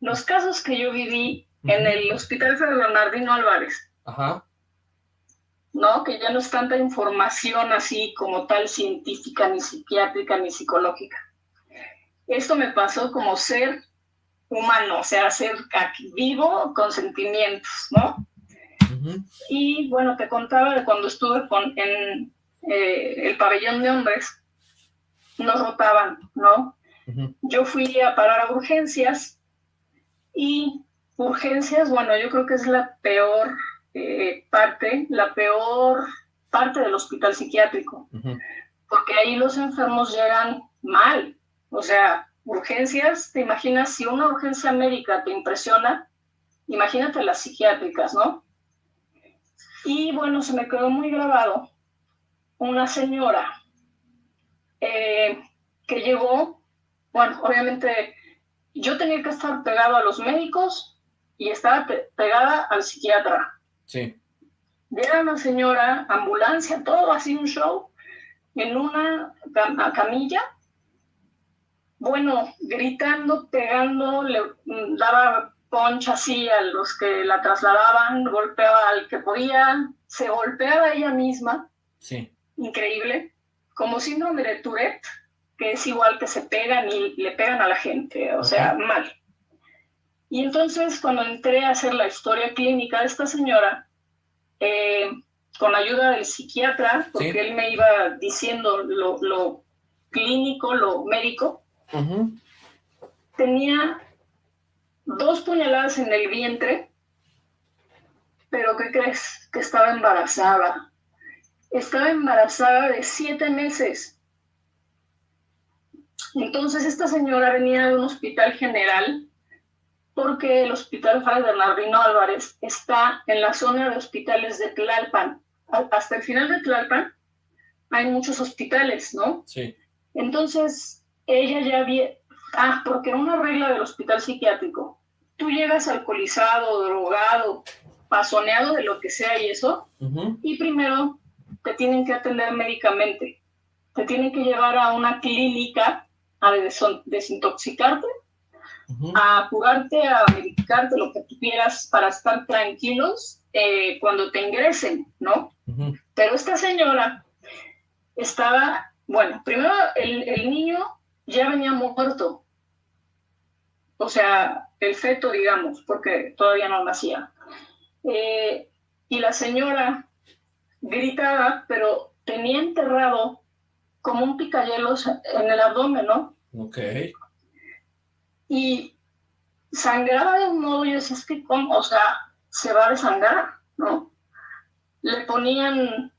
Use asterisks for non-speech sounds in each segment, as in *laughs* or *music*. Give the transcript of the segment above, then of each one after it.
los casos que yo viví en el Hospital Fray Bernardino Álvarez, Ajá. ¿no? Que ya no es tanta información así como tal científica, ni psiquiátrica, ni psicológica. Esto me pasó como ser humano, o sea, ser aquí vivo con sentimientos, ¿no? Y bueno, te contaba de cuando estuve con, en eh, el pabellón de hombres, nos rotaban, ¿no? Yo fui a parar a urgencias y urgencias, bueno, yo creo que es la peor eh, parte, la peor parte del hospital psiquiátrico, porque ahí los enfermos llegan mal, o sea, urgencias, te imaginas, si una urgencia médica te impresiona, imagínate las psiquiátricas, ¿no? Y bueno, se me quedó muy grabado una señora eh, que llegó, bueno, obviamente yo tenía que estar pegado a los médicos y estaba pegada al psiquiatra. Sí. Era una señora, ambulancia, todo así un show, en una camilla, bueno, gritando, pegando, le mm, daba poncha así a los que la trasladaban, golpeaba al que podía, se golpeaba ella misma. Sí. Increíble. Como síndrome de Tourette, que es igual que se pegan y le pegan a la gente, o sea, mal. Y entonces cuando entré a hacer la historia clínica de esta señora, eh, con ayuda del psiquiatra, porque él me iba diciendo lo, clínico, lo médico, tenía dos puñaladas en el vientre, pero ¿qué crees? Que estaba embarazada. Estaba embarazada de siete meses. Entonces esta señora venía de un hospital general porque el hospital Fray Bernardino Álvarez está en la zona de hospitales de Tlalpan. Hasta el final de Tlalpan hay muchos hospitales, ¿no? Sí. Entonces ella ya había... Ah, porque una regla del hospital psiquiátrico tú llegas alcoholizado, drogado, pasoneado de lo que sea y eso, y primero te tienen que atender médicamente, te tienen que llevar a una clínica a desintoxicarte, a curarte, a medicarte, lo que tú quieras para estar tranquilos eh, cuando te ingresen, ¿no? Pero esta señora estaba, bueno, primero el, el niño ya venía muerto, o sea, el feto, digamos, porque todavía no nacía. Eh, y la señora gritaba, pero tenía enterrado como un picayelos en el abdomen, ¿no? Ok. Y sangraba de un modo, y decía, es que, ¿cómo? O sea, se va a desangrar, ¿no? Le ponían,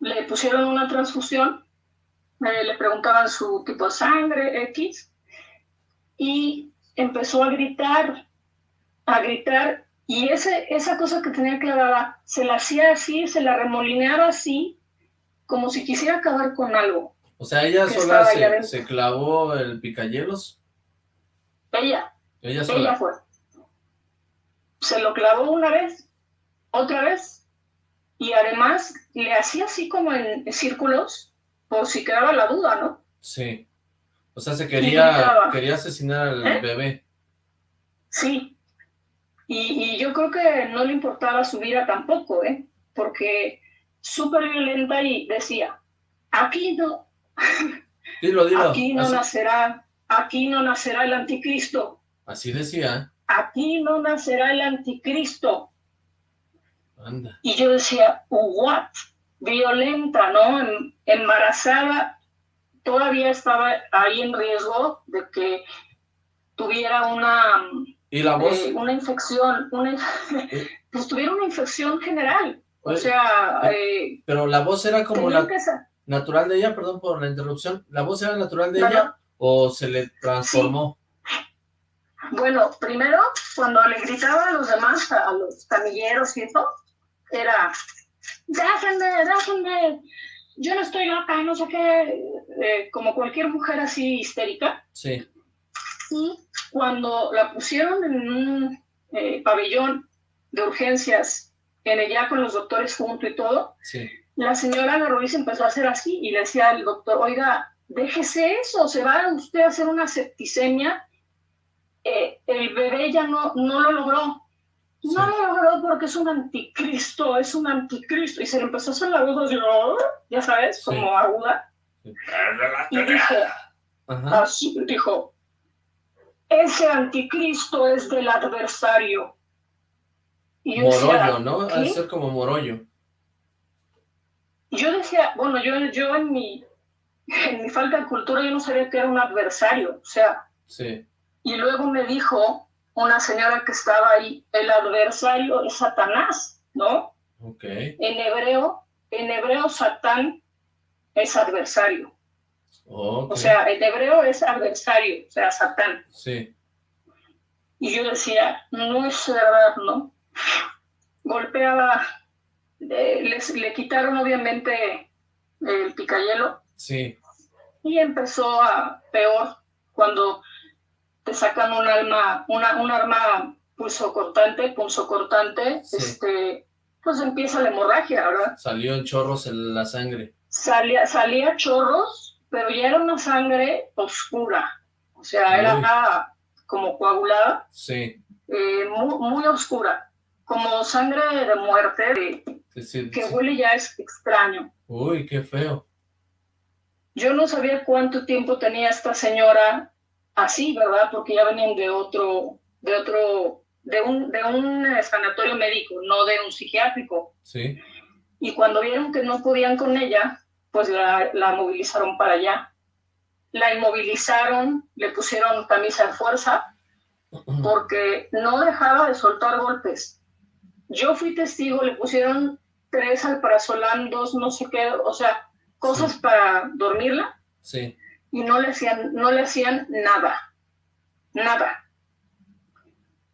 le pusieron una transfusión, eh, le preguntaban su tipo de sangre, X, y empezó a gritar, a gritar, y ese, esa cosa que tenía clavada, se la hacía así, se la remolineaba así, como si quisiera acabar con algo. O sea, ella sola se, clavó el picayelos. Ella. Ella sola. Ella fue. Se lo clavó una vez, otra vez, y además le hacía así como en círculos, por si quedaba la duda, ¿no? Sí. O sea, se quería, quería asesinar al ¿Eh? bebé. Sí. Y, yo creo que no le importaba su vida tampoco, ¿eh? Porque súper violenta y decía, aquí no, dilo, dilo. aquí no nacerá, aquí no nacerá el anticristo. Así decía. Aquí no nacerá el anticristo. Anda. Y yo decía, what? Violenta, ¿no? Em, embarazada todavía estaba ahí en riesgo de que tuviera una, ¿Y la voz? Eh, una infección, una, *laughs* pues tuviera una infección general. O sea... Eh, pero la voz era como la natural de ella, perdón por la interrupción, ¿la voz era natural de ella o se le transformó? Bueno, primero, cuando le gritaba a los demás, a los camilleros y eso, era, déjenme, déjenme, yo no estoy loca, no sé qué, eh, como cualquier mujer así histérica. Sí. Y cuando la pusieron en un eh, pabellón de urgencias, en ella con los doctores junto y todo, sí. la señora se empezó a hacer así y le decía al doctor, oiga, déjese eso, se va usted a hacer una septicemia eh, el bebé ya no, no lo logró. No lo logró porque es un anticristo, es un anticristo. Y se le empezó a hacer la voz así, ya sabes, como aguda. Y dijo, así, dijo, ese anticristo es del adversario. Y morollo, ¿no? Al ser como morollo. Yo decía, bueno, yo, yo en mi en mi falta de cultura yo no sabía que era un adversario, o sea. Sí. Y luego me dijo una señora que estaba ahí, el adversario es Satanás, ¿no? Ok. En hebreo, en hebreo Satán es adversario. O sea, en hebreo es adversario, o sea, Satán. Sí. Y yo decía, no es verdad, ¿no? Golpeaba, eh, le quitaron obviamente el picayelo. Sí. Y empezó a peor cuando te sacan un alma, una, un arma pulso cortante, pulso cortante, este, pues empieza la hemorragia, ¿verdad? Salió en chorros en la sangre. Salía, salía chorros, pero ya era una sangre oscura, o sea, era como coagulada. Sí. Eh, muy, muy, oscura, como sangre de muerte, que huele ya es extraño. Uy, qué feo. Yo no sabía cuánto tiempo tenía esta señora así, ¿verdad? Porque ya venían de otro, de otro, de un, de un eh, sanatorio médico, no de un psiquiátrico. Sí. Y cuando vieron que no podían con ella, pues la, la movilizaron para allá. La inmovilizaron, le pusieron camisa de fuerza, *clears throat* porque no dejaba de soltar golpes. Yo fui testigo, le pusieron tres alprazolam, dos no sé qué, o sea, cosas para dormirla. Sí. Y no le hacían, no le hacían nada. Nada.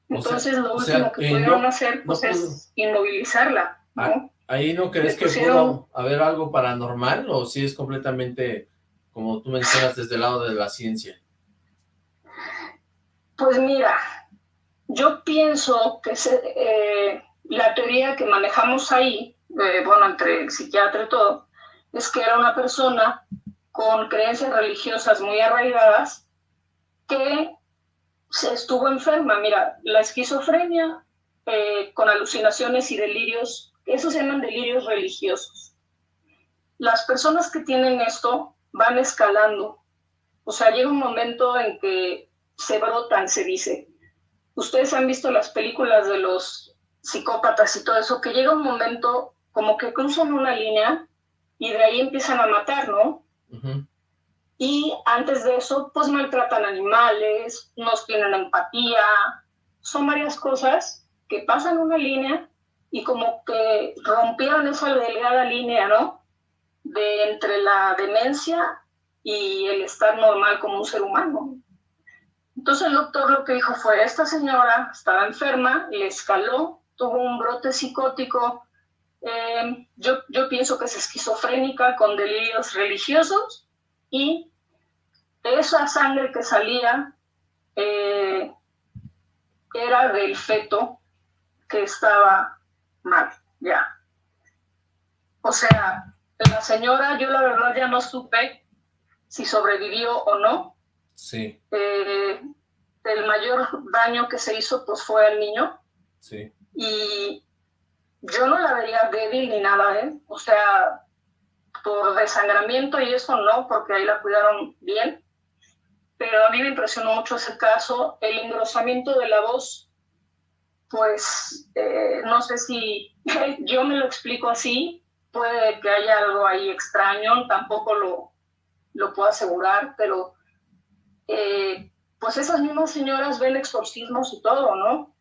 Entonces lo último que pudieron hacer pues, es inmovilizarla. ¿no? ¿Ahí no crees que pudo haber algo paranormal o si es completamente, como tú mencionas, desde el lado de la ciencia? Pues mira, yo pienso que eh, la teoría que manejamos ahí, eh, bueno, entre el psiquiatra y todo, es que era una persona con creencias religiosas muy arraigadas que se estuvo enferma. Mira, la esquizofrenia eh, con alucinaciones y delirios, esos se llaman delirios religiosos. Las personas que tienen esto van escalando. O sea, llega un momento en que se brotan, se dice. Ustedes han visto las películas de los psicópatas y todo eso, que llega un momento como que cruzan una línea y de ahí empiezan a matar, ¿no? Y antes de eso, pues maltratan animales, no tienen empatía, son varias cosas que pasan una línea y como que rompieron esa delgada línea, ¿no? De entre la demencia y el estar normal como un ser humano. Entonces el doctor lo que dijo fue, esta señora estaba enferma, le escaló, tuvo un brote psicótico, eh, yo, yo pienso que es esquizofrénica con delirios religiosos y esa sangre que salía eh, era del feto que estaba mal, ya. O sea, la señora, yo la verdad ya no supe si sobrevivió o no. Sí. Eh, el mayor daño que se hizo pues fue al niño. Sí. Y yo no la vería débil ni nada, ¿eh? O sea, por desangramiento y eso no, porque ahí la cuidaron bien. Pero a mí me impresionó mucho ese caso, el engrosamiento de la voz, pues eh, no sé si *laughs* yo me lo explico así, puede que haya algo ahí extraño, tampoco lo, lo puedo asegurar, pero eh, pues esas mismas señoras ven exorcismos y todo, ¿no?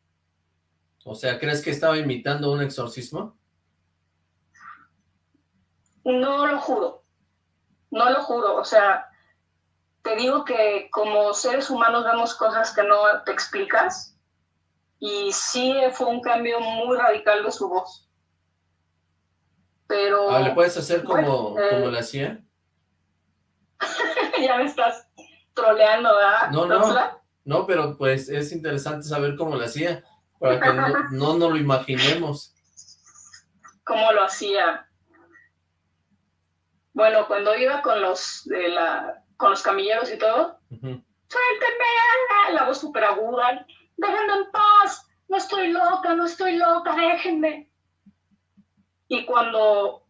O sea, ¿crees que estaba imitando un exorcismo? No lo juro, no lo juro, o sea, te digo que como seres humanos vemos cosas que no te explicas y sí fue un cambio muy radical de su voz. Pero... Ah, ¿Le puedes hacer como, eh, como la hacía? *laughs* ya me estás troleando, ¿verdad? No, no, no, pero pues es interesante saber cómo la hacía para que no, no nos lo imaginemos. ¿Cómo lo hacía? Bueno, cuando iba con los de la con los camilleros y todo, suéltenme, la voz súper aguda, déjenme en paz, no estoy loca, no estoy loca, déjenme. Y cuando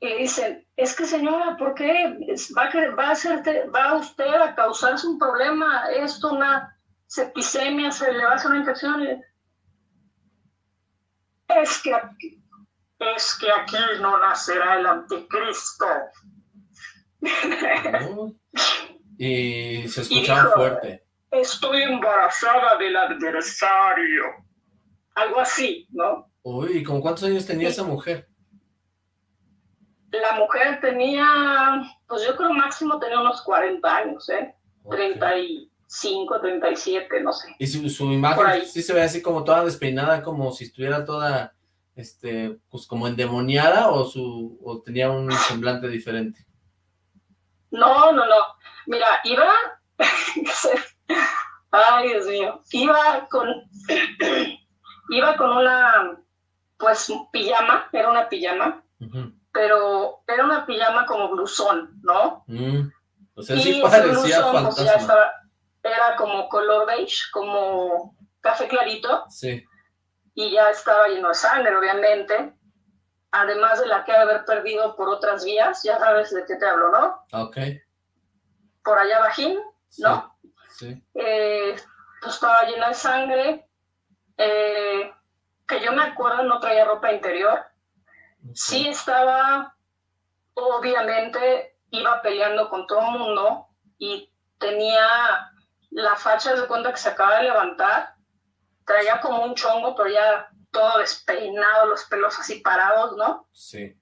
le dicen, es que señora, ¿por qué va a, va a, hacerte, va usted a causarse un problema? Esto, una septicemia, se le va a hacer una infección. Es que aquí, es que aquí no nacerá el anticristo. *laughs* Y se escuchaba fuerte. Estoy embarazada del adversario. Algo así, ¿no? Uy, ¿con cuántos años tenía esa mujer? La mujer tenía, pues yo creo máximo tenía unos 40 años, ¿eh? 35, 37, no sé. Y su, su imagen sí se ve así como toda despeinada, como si estuviera toda, este, pues como endemoniada o, su, o tenía un semblante diferente. No, no, no. Mira, iba, *laughs* ay Dios mío, iba con, *clears throat* iba con una, pues, pijama, era una pijama, pero era una pijama como blusón, ¿no? Mm. O sea, sí parecía pues, era como color beige, como café clarito. Sí. Y ya estaba lleno de sangre, obviamente. Además de la que haber perdido por otras vías, ya sabes de qué te hablo, ¿no? Ok por allá bajín, ¿no? Sí. Eh, pues estaba llena de sangre, eh, que yo me acuerdo no traía ropa interior. Sí estaba, obviamente, iba peleando con todo el mundo y tenía la facha de cuenta que se acaba de levantar, traía como un chongo, pero ya todo despeinado, los pelos así parados, ¿no? Sí.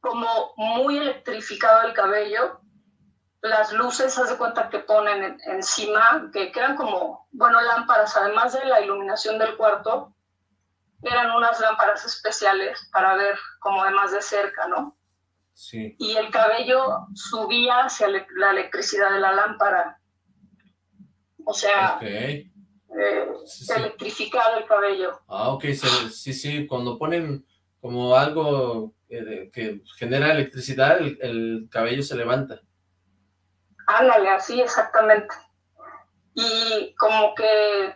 Como muy electrificado el cabello las luces, haz de cuenta que ponen encima, que, eran como, bueno, lámparas, además de la iluminación del cuarto, eran unas lámparas especiales para ver como de más de cerca, ¿no? Sí. Y el cabello subía hacia la electricidad de la lámpara. O sea, eh, electrificado el cabello. Ah, ok, sí, sí, cuando ponen como algo que genera electricidad, el cabello se levanta. Ándale, así exactamente. Y como que,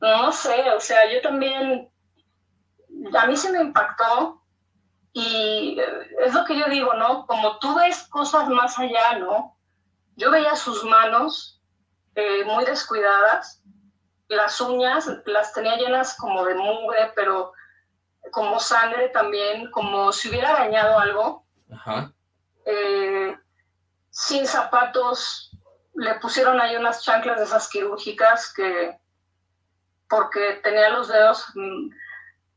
no sé, o sea, yo también, a mí se me impactó y es lo que yo digo, ¿no? Como tú ves cosas más allá, ¿no? Yo veía sus manos eh, muy descuidadas, las uñas las tenía llenas como de mugre, pero como sangre también, como si hubiera dañado algo. Ajá. Eh, sin zapatos, le pusieron ahí unas chanclas de esas quirúrgicas que, porque tenía los dedos, mm,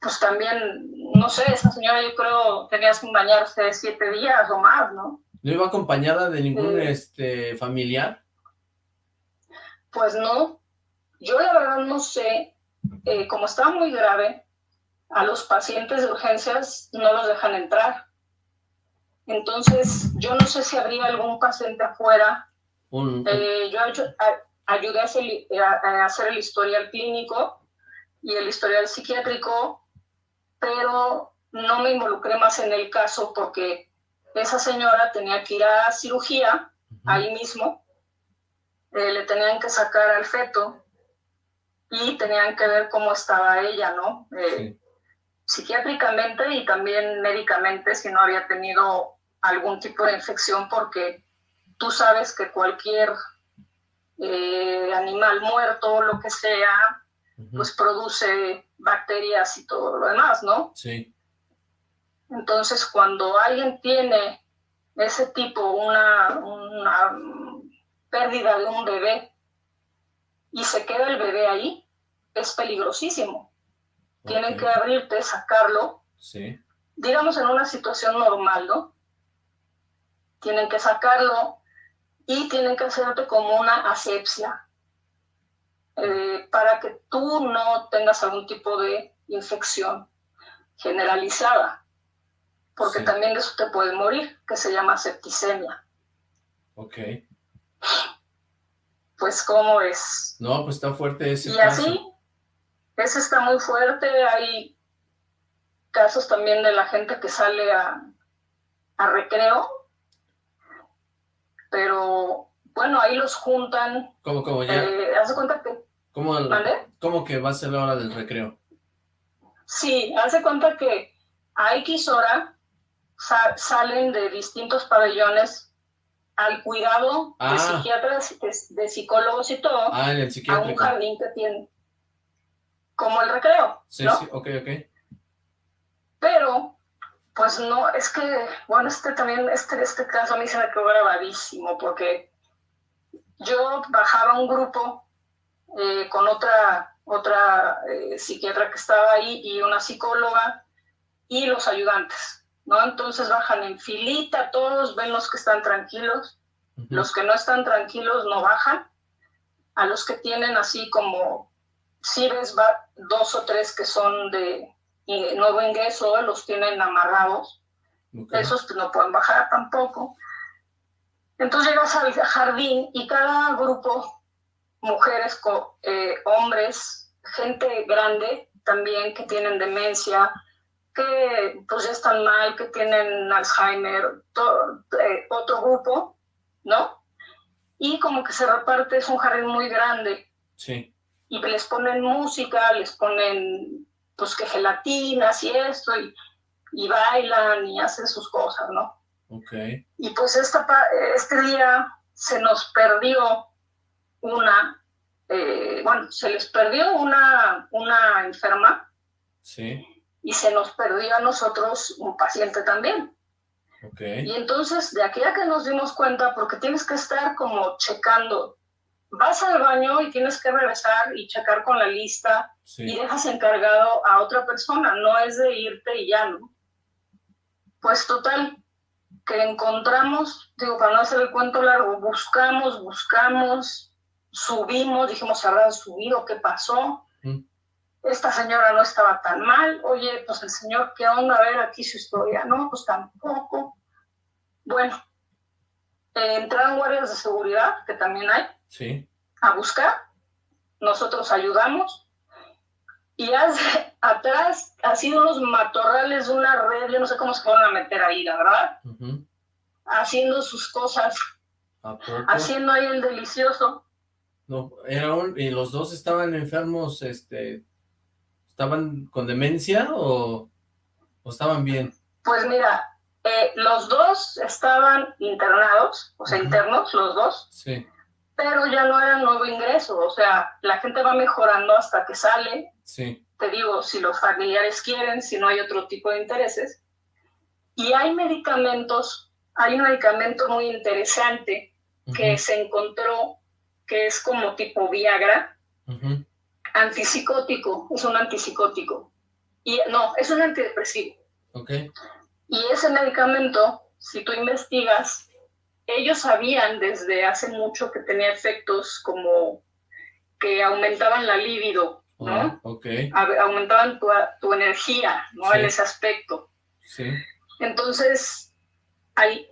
pues también, no sé, esa señora yo creo tenía que bañarse siete días o más, ¿no? ¿No iba acompañada de ningún este, familiar? Pues no, yo la verdad no sé, eh, como estaba muy grave, a los pacientes de urgencias no los dejan entrar. Entonces, yo no sé si habría algún paciente afuera. Eh, yo ayudé a hacer, el historial clínico y el historial psiquiátrico, pero no me involucré más en el caso porque esa señora tenía que ir a cirugía ahí mismo, eh, le tenían que sacar al feto y tenían que ver cómo estaba ella, ¿no? Eh, psiquiátricamente y también médicamente si no había tenido algún tipo de infección porque tú sabes que cualquier eh, animal muerto, lo que sea, pues produce bacterias y todo lo demás, ¿no? Sí. Entonces, cuando alguien tiene ese tipo, una, una pérdida de un bebé y se queda el bebé ahí, es peligrosísimo. Tienen que abrirte, sacarlo. Sí. Digamos en una situación normal, ¿no? Tienen que sacarlo y tienen que hacerte como una asepsia eh, para que tú no tengas algún tipo de infección generalizada, porque también de eso te puede morir, que se llama septicemia. Ok. Pues, ¿cómo es? No, pues está fuerte ese Y así, ese está muy fuerte. Hay casos también de la gente que sale a, recreo, pero bueno, ahí los juntan. ¿Cómo, cómo ya? Eh, ¿Hace cuenta que? ¿Cómo, ¿Cómo que va a ser la hora del recreo? Sí, hace cuenta que a X hora salen de distintos pabellones al cuidado de ah. psiquiatras, de, psicólogos y todo, ah, en el a un jardín que tiene, como el recreo, Sí, sí, ok, ok. Pero, pues no, es que, bueno, este también, este, este caso a mí se me quedó grabadísimo, porque yo bajaba un grupo eh, con otra, otra eh, psiquiatra que estaba ahí y una psicóloga y los ayudantes, ¿no? Entonces bajan en filita todos, ven los que están tranquilos, los que no están tranquilos no bajan, a los que tienen así como, si ves dos o tres que son de nuevo ingreso, los tienen amarrados, esos no pueden bajar tampoco. Entonces llegas al jardín y cada grupo, mujeres, eh, hombres, gente grande también que tienen demencia, que pues ya están mal, que tienen Alzheimer, todo, eh, otro grupo, ¿no? Y como que se reparte, es un jardín muy grande. Sí. Y les ponen música, les ponen pues que gelatinas y esto, y, y bailan y hacen sus cosas, ¿no? Okay. Y pues esta, este día se nos perdió una, eh, bueno, se les perdió una, una enferma. Sí. Y se nos perdió a nosotros un paciente también. Okay. Y entonces, de aquella que nos dimos cuenta, porque tienes que estar como checando, vas al baño y tienes que regresar y checar con la lista y dejas encargado a otra persona, no es de irte y ya, ¿no? Pues total, que encontramos, digo, para no hacer el cuento largo, buscamos, buscamos, subimos, dijimos, ¿habrán subido? ¿Qué pasó? Mm. Esta señora no estaba tan mal. Oye, pues el señor, ¿qué onda? A ver aquí su historia. No, pues tampoco. Bueno, eh, entraron guardias de seguridad, que también hay, sí. a buscar. Nosotros ayudamos. Y hace, *laughs* atrás ha sido unos matorrales de una red, yo no sé cómo se a meter ahí, la verdad. Haciendo sus cosas. Haciendo ahí el delicioso. No, era y los dos estaban enfermos, este, estaban con demencia o, estaban bien. Pues mira, eh, los dos estaban internados, o sea, internos, los dos. Sí pero ya no era nuevo ingreso, o sea, la gente va mejorando hasta que sale. Sí. Te digo, si los familiares quieren, si no hay otro tipo de intereses. Y hay medicamentos, hay un medicamento muy interesante que se encontró, que es como tipo Viagra, antipsicótico, es un antipsicótico. Y no, es un antidepresivo. Okay. Y ese medicamento, si tú investigas, ellos sabían desde hace mucho que tenía efectos como que aumentaban la libido, ¿no? Ah, aumentaban tu, energía, ¿no? En ese aspecto. Sí. Entonces,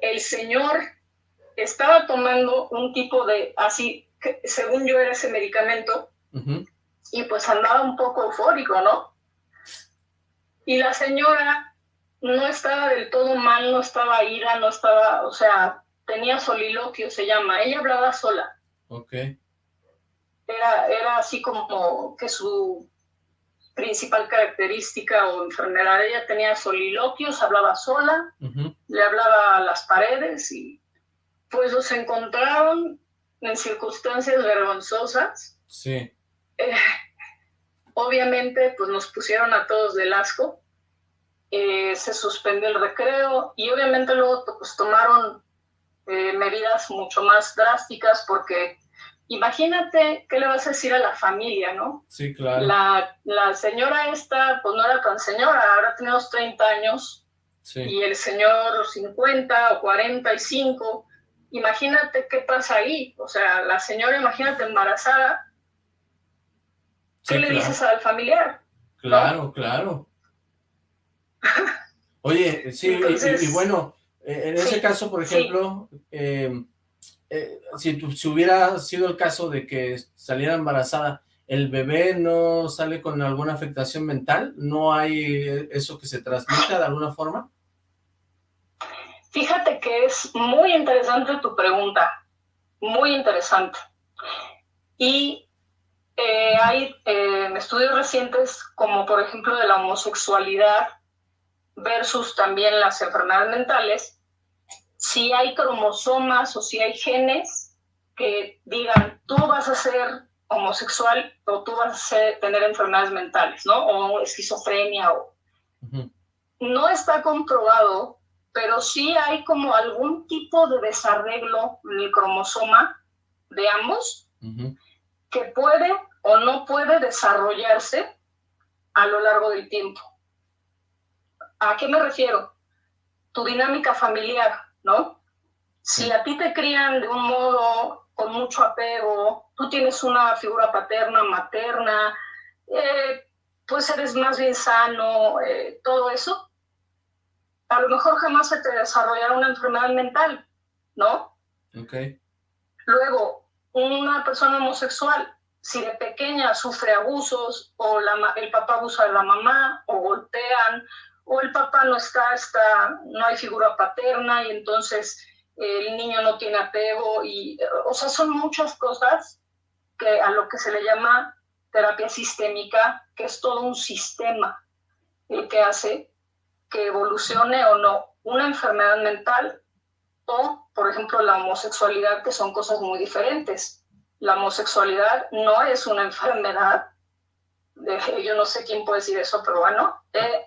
el señor estaba tomando un tipo de, así, según yo era ese medicamento, y pues andaba un poco eufórico, ¿no? Y la señora no estaba del todo mal, no estaba ira, no estaba, o sea, tenía soliloquio, se llama. Ella hablaba sola. Ok. Era, era así como que su principal característica o enfermedad. Ella tenía soliloquios, hablaba sola, le hablaba a las paredes y pues los encontraron en circunstancias vergonzosas. Sí. Eh, obviamente, pues nos pusieron a todos del asco. Eh, se suspendió el recreo y obviamente luego pues tomaron eh, medidas mucho más drásticas porque imagínate qué le vas a decir a la familia, ¿no? Sí, claro. La, la señora esta, pues no era tan señora, ahora tiene unos 30 años sí. y el señor 50 o 45. Imagínate qué pasa ahí. O sea, la señora, imagínate embarazada. ¿Qué le dices al familiar? Claro, claro. *laughs* Oye, sí, y, bueno, eh, en ese caso, por ejemplo, em, eh, si, si, hubiera sido el caso de que saliera embarazada, ¿el bebé no sale con alguna afectación mental? ¿No hay eso que se transmita de alguna forma? Fíjate que es muy interesante tu pregunta, muy interesante. Y eh, hay eh, estudios recientes como por ejemplo de la homosexualidad versus también las enfermedades mentales, si hay cromosomas o si hay genes que digan tú vas a ser homosexual o tú vas a tener enfermedades mentales, ¿no? O esquizofrenia o... No está comprobado, pero sí hay como algún tipo de desarreglo en el cromosoma de ambos que puede o no puede desarrollarse a lo largo del tiempo. ¿A qué me refiero? Tu dinámica familiar, ¿no? Si a ti te crían de un modo con mucho apego, tú tienes una figura paterna, materna, eh, pues eres más bien sano, eh, todo eso, a lo mejor jamás se te desarrollará una enfermedad mental, ¿no? Ok. Luego, una persona homosexual, si de pequeña sufre abusos o el papá abusa de la mamá o golpean o el papá no está, está, no hay figura paterna y entonces el niño no tiene apego y, o sea, son muchas cosas que a lo que se le llama terapia sistémica, que es todo un sistema el que hace que evolucione o no una enfermedad mental o, por ejemplo, la homosexualidad, que son cosas muy diferentes. La homosexualidad no es una enfermedad, yo no sé quién puede decir eso, pero bueno, eh,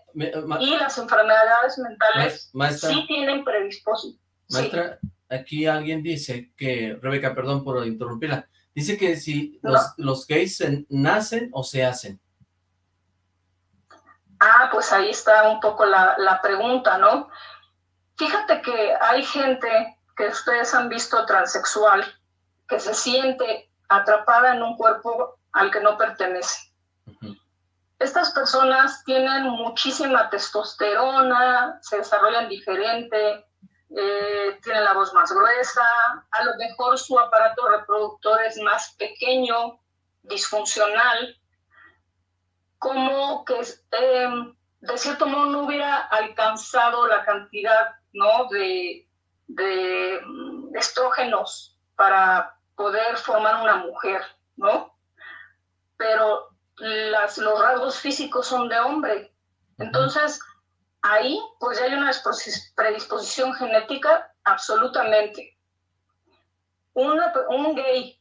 y las enfermedades mentales sí tienen predisposición. Maestra, aquí alguien dice que, Rebeca, perdón por interrumpirla, dice que si los, los gays nacen o se hacen. Ah, pues ahí está un poco la, la pregunta, ¿no? Fíjate que hay gente que ustedes han visto transexual que se siente atrapada en un cuerpo al que no pertenece. Estas personas tienen muchísima testosterona, se desarrollan diferente, eh, tienen la voz más gruesa, a lo mejor su aparato reproductor es más pequeño, disfuncional, como que eh, de cierto modo no hubiera alcanzado la cantidad ¿no? de, de estrógenos para poder formar una mujer, ¿no? Pero las, los rasgos físicos son de hombre. Entonces, ahí pues ya hay una predisposición genética absolutamente. un gay,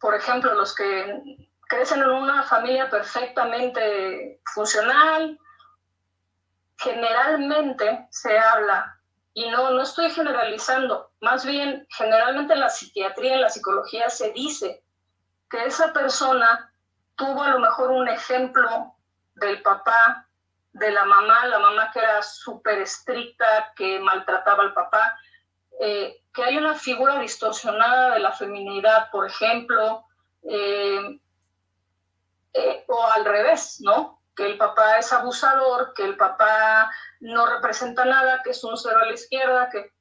por ejemplo, los que crecen en una familia perfectamente funcional, generalmente se habla, y no, no estoy generalizando, más bien generalmente en la psiquiatría, en la psicología se dice que esa persona tuvo a lo mejor un ejemplo del papá, de la mamá, la mamá que era súper estricta, que maltrataba al papá, eh, que hay una figura distorsionada de la feminidad, por ejemplo, eh, eh, o al revés, ¿no? Que el papá es abusador, que el papá no representa nada, que es un cero a la izquierda, que...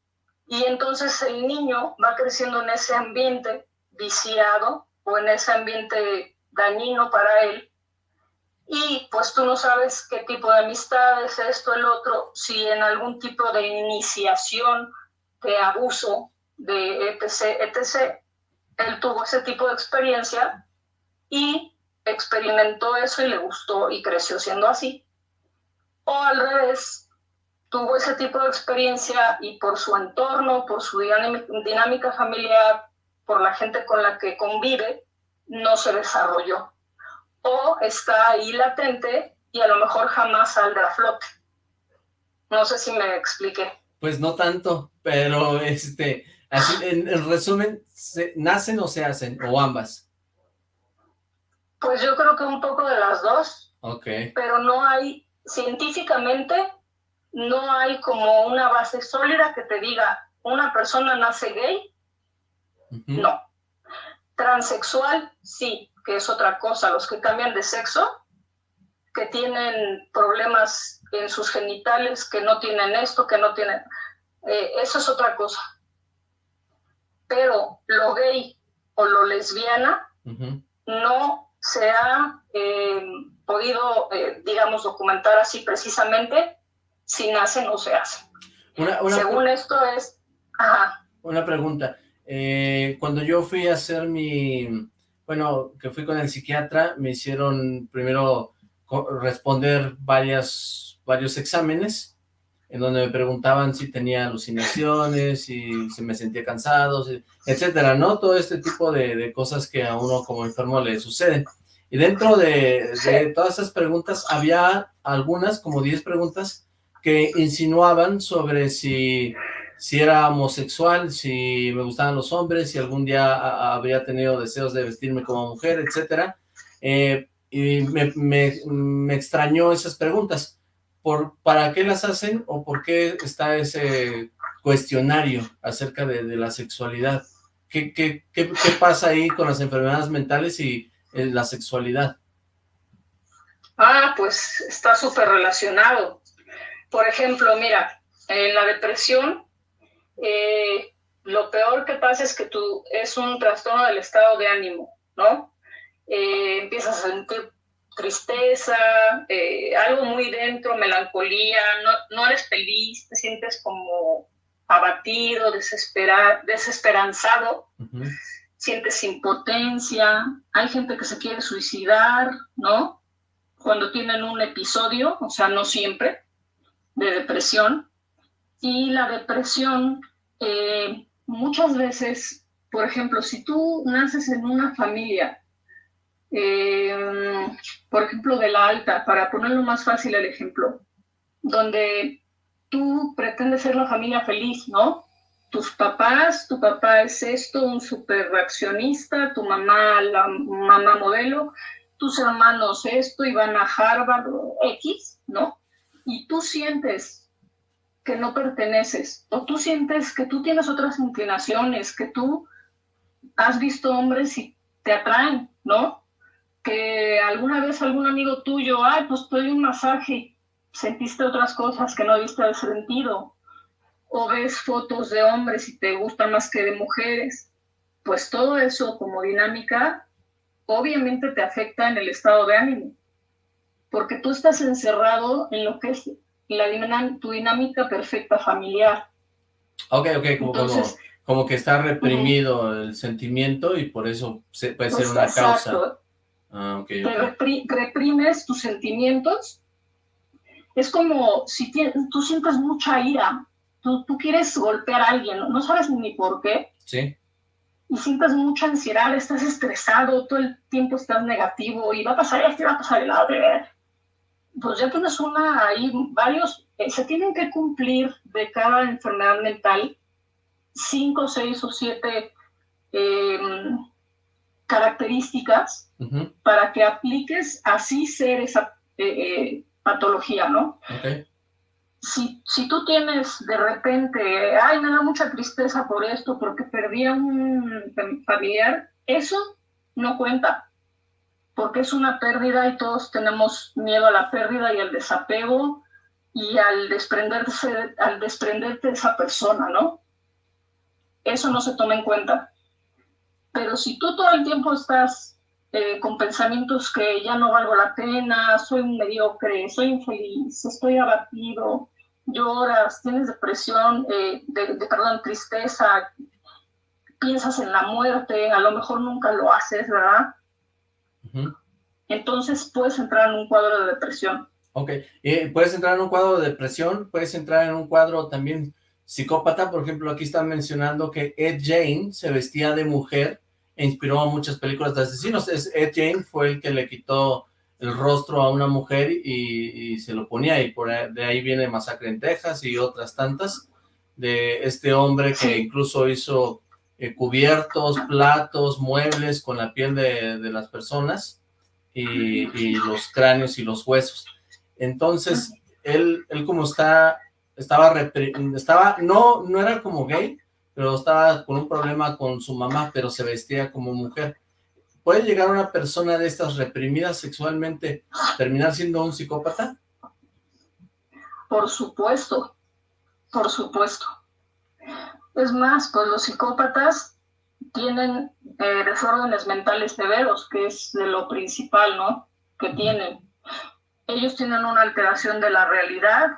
Y entonces el niño va creciendo en ese ambiente viciado o en ese ambiente dañino para él. Y pues tú no sabes qué tipo de amistades, esto, el otro, si en algún tipo de iniciación de abuso, de etc., etc., él tuvo ese tipo de experiencia y experimentó eso y le gustó y creció siendo así. O al revés, tuvo ese tipo de experiencia y por su entorno, por su dinámica familiar, por la gente con la que convive, no se desarrolló. O está ahí latente y a lo mejor jamás saldrá a flote. No sé si me expliqué. Pues no tanto, pero este, así, en, en resumen, ¿nacen o se hacen? O ambas. Pues yo creo que un poco de las dos. Ok. Pero no hay, científicamente, no hay como una base sólida que te diga, una persona nace gay. No. Transexual, sí, que es otra cosa. Los que cambian de sexo, que tienen problemas en sus genitales, que no tienen esto, que no tienen... Eh, eso es otra cosa. Pero lo gay o lo lesbiana no se ha eh, podido, eh, digamos, documentar así precisamente si nacen o se hacen. Según esto es... Una pregunta. Eh, cuando yo fui a hacer mi, bueno, que fui con el psiquiatra, me hicieron primero responder varias, varios exámenes, en donde me preguntaban si tenía alucinaciones, si, si me sentía cansado, etcétera, ¿no? Todo este tipo de, cosas que a uno como enfermo le suceden. Y dentro de, de todas esas preguntas había algunas, como 10 preguntas, que insinuaban sobre si si era homosexual, si me gustaban los hombres, si algún día habría tenido deseos de vestirme como mujer, etcétera. Eh, y me, extrañó esas preguntas. ¿Por, ¿Para qué las hacen o por qué está ese cuestionario acerca de, la sexualidad? ¿Qué, qué, qué, pasa ahí con las enfermedades mentales y eh, la sexualidad? Ah, pues está súper relacionado. Por ejemplo, mira, en la depresión eh, lo peor que pasa es que tú es un trastorno del estado de ánimo, ¿no? Eh, empiezas a sentir tristeza, eh, algo muy dentro, melancolía, no, no eres feliz, te sientes como abatido, desesperado, desesperanzado, sientes impotencia, hay gente que se quiere suicidar, ¿no? Cuando tienen un episodio, o sea, no siempre, de depresión, y la depresión, eh, muchas veces, por ejemplo, si tú naces en una familia, eh, por ejemplo, de la alta, para ponerlo más fácil el ejemplo, donde tú pretendes ser la familia feliz, ¿no? Tus papás, tu papá es esto, un super reaccionista, tu mamá, la mamá modelo, tus hermanos esto y van a Harvard X, ¿no? Y tú sientes que no perteneces, o tú sientes que tú tienes otras inclinaciones, que tú has visto hombres y te atraen, ¿no? Que alguna vez algún amigo tuyo, ay, pues te doy un masaje, sentiste otras cosas que no viste al sentido, o ves fotos de hombres y te gustan más que de mujeres, pues todo eso como dinámica obviamente te afecta en el estado de ánimo, porque tú estás encerrado en lo que es la tu dinámica perfecta familiar. Ok, ok, como, que está reprimido el sentimiento y por eso puede ser una causa. Ah, okay, reprimes tus sentimientos. Es como si tú sientes mucha ira, tú, tú quieres golpear a alguien, no, sabes ni por qué. Sí. Y sientes mucha ansiedad, estás estresado, todo el tiempo estás negativo y va a pasar esto y va a pasar el otro pues ya tienes una, ahí varios, eh, se tienen que cumplir de cada enfermedad mental cinco, seis o siete em, características para que apliques así ser esa eh, eh, patología, ¿no? Si, si, tú tienes de repente, ay, me da mucha tristeza por esto, porque perdí a un familiar, eso no cuenta porque es una pérdida y todos tenemos miedo a la pérdida y al desapego y al desprenderse, al desprenderte de esa persona, ¿no? Eso no se toma en cuenta. Pero si tú todo el tiempo estás eh, con pensamientos que ya no valgo la pena, soy un mediocre, soy infeliz, estoy abatido, lloras, tienes depresión, eh, de, perdón, tristeza, piensas en la muerte, a lo mejor nunca lo haces, ¿verdad? Entonces puedes entrar en un cuadro de depresión. Ok, puedes entrar en un cuadro de depresión, puedes entrar en un cuadro también psicópata, por ejemplo, aquí están mencionando que Ed Jane se vestía de mujer inspiró a muchas películas de asesinos. Ed Jane fue el que le quitó el rostro a una mujer y, se lo ponía, y por de ahí viene Masacre en Texas y otras tantas, de este hombre que incluso hizo eh, cubiertos, platos, muebles con la piel de, las personas y, los cráneos y los huesos. Entonces, él, él como está, estaba, estaba, no, no era como gay, pero estaba con un problema con su mamá, pero se vestía como mujer. ¿Puede llegar una persona de estas reprimidas sexualmente terminar siendo un psicópata? Por supuesto, por supuesto. Es más, pues los psicópatas tienen eh, desórdenes mentales severos, que es de lo principal, ¿no? Que tienen. Ellos tienen una alteración de la realidad,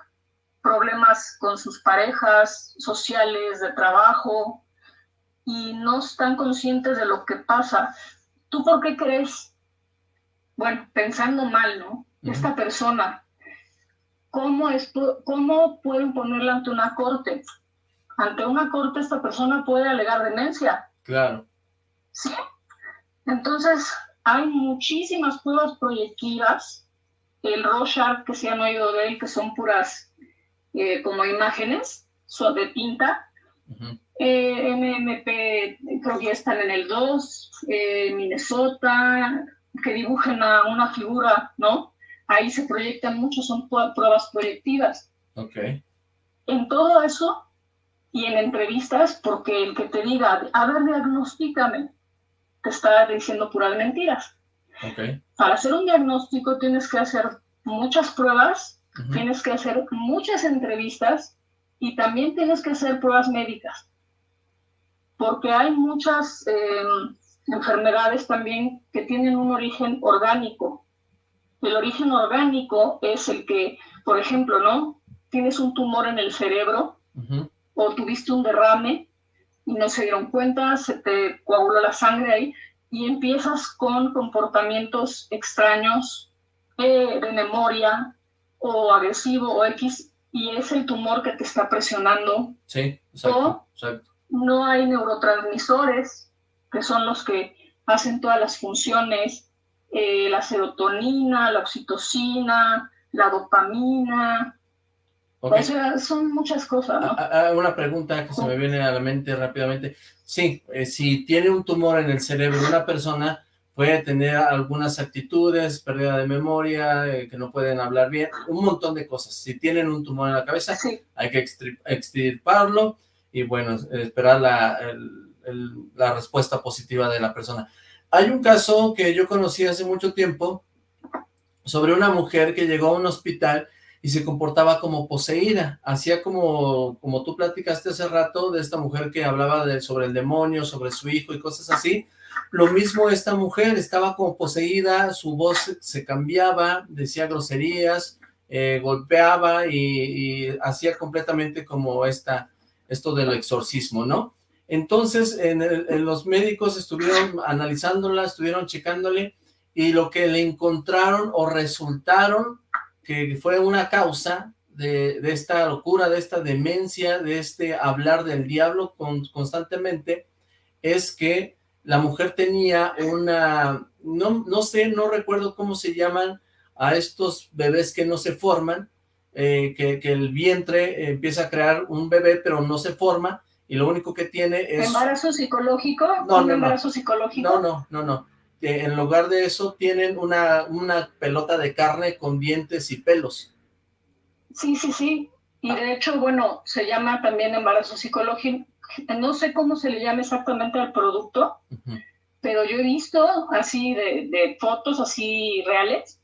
problemas con sus parejas sociales, de trabajo, y no están conscientes de lo que pasa. ¿Tú por qué crees? Bueno, pensando mal, ¿no? Esta persona, ¿cómo, es, ¿cómo pueden ponerla ante una corte? Ante una corte esta persona puede alegar demencia. Claro. Sí. Entonces, hay muchísimas pruebas proyectivas. El Rorschach, que se han oído de él, que son puras eh, como imágenes de tinta. Eh, MMP creo que ya están en el 2, eh, Minnesota, que dibujan una, figura, ¿no? Ahí se proyectan mucho, son pruebas proyectivas. Ok. En todo eso y en entrevistas, porque el que te diga, a ver, diagnostícame, te está diciendo puras mentiras. Okay. Para hacer un diagnóstico tienes que hacer muchas pruebas, tienes que hacer muchas entrevistas y también tienes que hacer pruebas médicas. Porque hay muchas em, enfermedades también que tienen un origen orgánico. El origen orgánico es el que, por ejemplo, ¿no? Tienes un tumor en el cerebro o tuviste un derrame y no se dieron cuenta, se te coaguló la sangre ahí y empiezas con comportamientos extraños eh, de memoria o agresivo o X y es el tumor que te está presionando. Sí, exacto, No hay neurotransmisores que son los que hacen todas las funciones, eh, la serotonina, la oxitocina, la dopamina, o sea, son muchas cosas, ¿no? Ah, ah, una pregunta que se me viene a la mente rápidamente. Sí, eh, si tiene un tumor en el cerebro una persona, puede tener algunas actitudes, pérdida de memoria, eh, que no pueden hablar bien, un montón de cosas. Si tienen un tumor en la cabeza, hay que extirparlo y, bueno, esperar la, la respuesta positiva de la persona. Hay un caso que yo conocí hace mucho tiempo sobre una mujer que llegó a un hospital y se comportaba como poseída, hacía como, como tú platicaste hace rato de esta mujer que hablaba de, sobre el demonio, sobre su hijo y cosas así, lo mismo esta mujer, estaba como poseída, su voz se cambiaba, decía groserías, eh, golpeaba y, hacía completamente como esta, esto del exorcismo, ¿no? Entonces, en, los médicos estuvieron analizándola, estuvieron checándole, y lo que le encontraron o resultaron que fue una causa de, esta locura, de esta demencia, de este hablar del diablo constantemente, es que la mujer tenía una, no, no sé, no recuerdo cómo se llaman a estos bebés que no se forman, eh, que, el vientre empieza a crear un bebé pero no se forma y lo único que tiene es... ¿Embarazo psicológico? No, ¿Un embarazo psicológico? No, no, no, no que en lugar de eso tienen una, una pelota de carne con dientes y pelos. Sí, sí, sí. Y de hecho, bueno, se llama también embarazo psicológico. No sé cómo se le llama exactamente al producto, pero yo he visto así de, fotos así reales,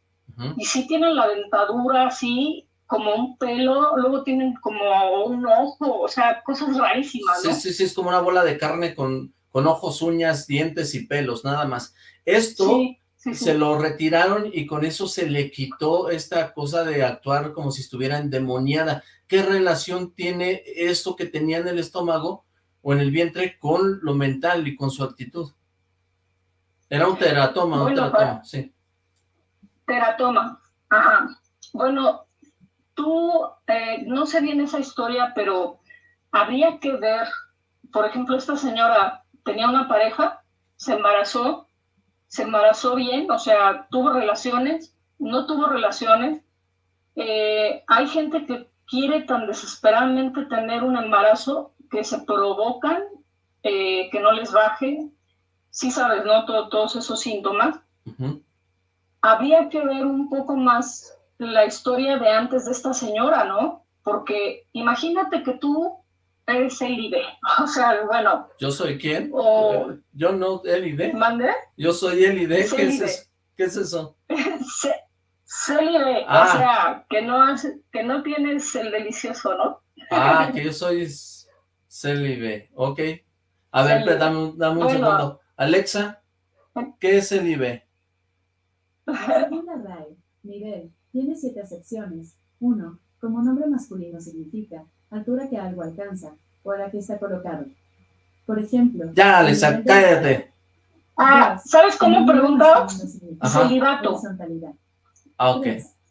y sí tienen la dentadura así, como un pelo, luego tienen como un ojo, o sea, cosas rarísimas, ¿no? Sí, sí, sí, es como una bola de carne con, con ojos, uñas, dientes y pelos, nada más. Esto se lo retiraron y con eso se le quitó esta cosa de actuar como si estuviera endemoniada. ¿Qué relación tiene esto que tenía en el estómago o en el vientre con lo mental y con su actitud? Era un teratoma, un teratoma, sí. Teratoma, ajá. Bueno, tú, eh, no sé bien esa historia, pero habría que ver, por ejemplo, esta señora tenía una pareja, se embarazó, se embarazó bien, o sea, tuvo relaciones, no tuvo relaciones. Eh, hay gente que quiere tan desesperadamente tener un embarazo que se provocan, eh, que no les baje. Sí sabes, ¿no? todos esos síntomas. Habría que ver un poco más la historia de antes de esta señora, ¿no? Porque imagínate que tú eres Elide. *laughs* O sea, bueno. ¿Yo soy quién? O, Yo no, Elide. ¿Mande? Yo soy Elide. ¿Qué es eso? ¿Qué es eso? *laughs* Célibe, o ah. sea, que no, que no tienes el delicioso, ¿no? Ah, *laughs* que yo soy Célibe, ok. A ver, dame, un segundo. Alexa, ¿qué es RAE, nivel, tiene siete secciones. Uno, como nombre masculino significa altura que algo alcanza, o a la que está colocado. Por ejemplo... Ya, Alexa, cállate. Ah, ¿sabes cómo preguntó? Celibato. Ah, ok.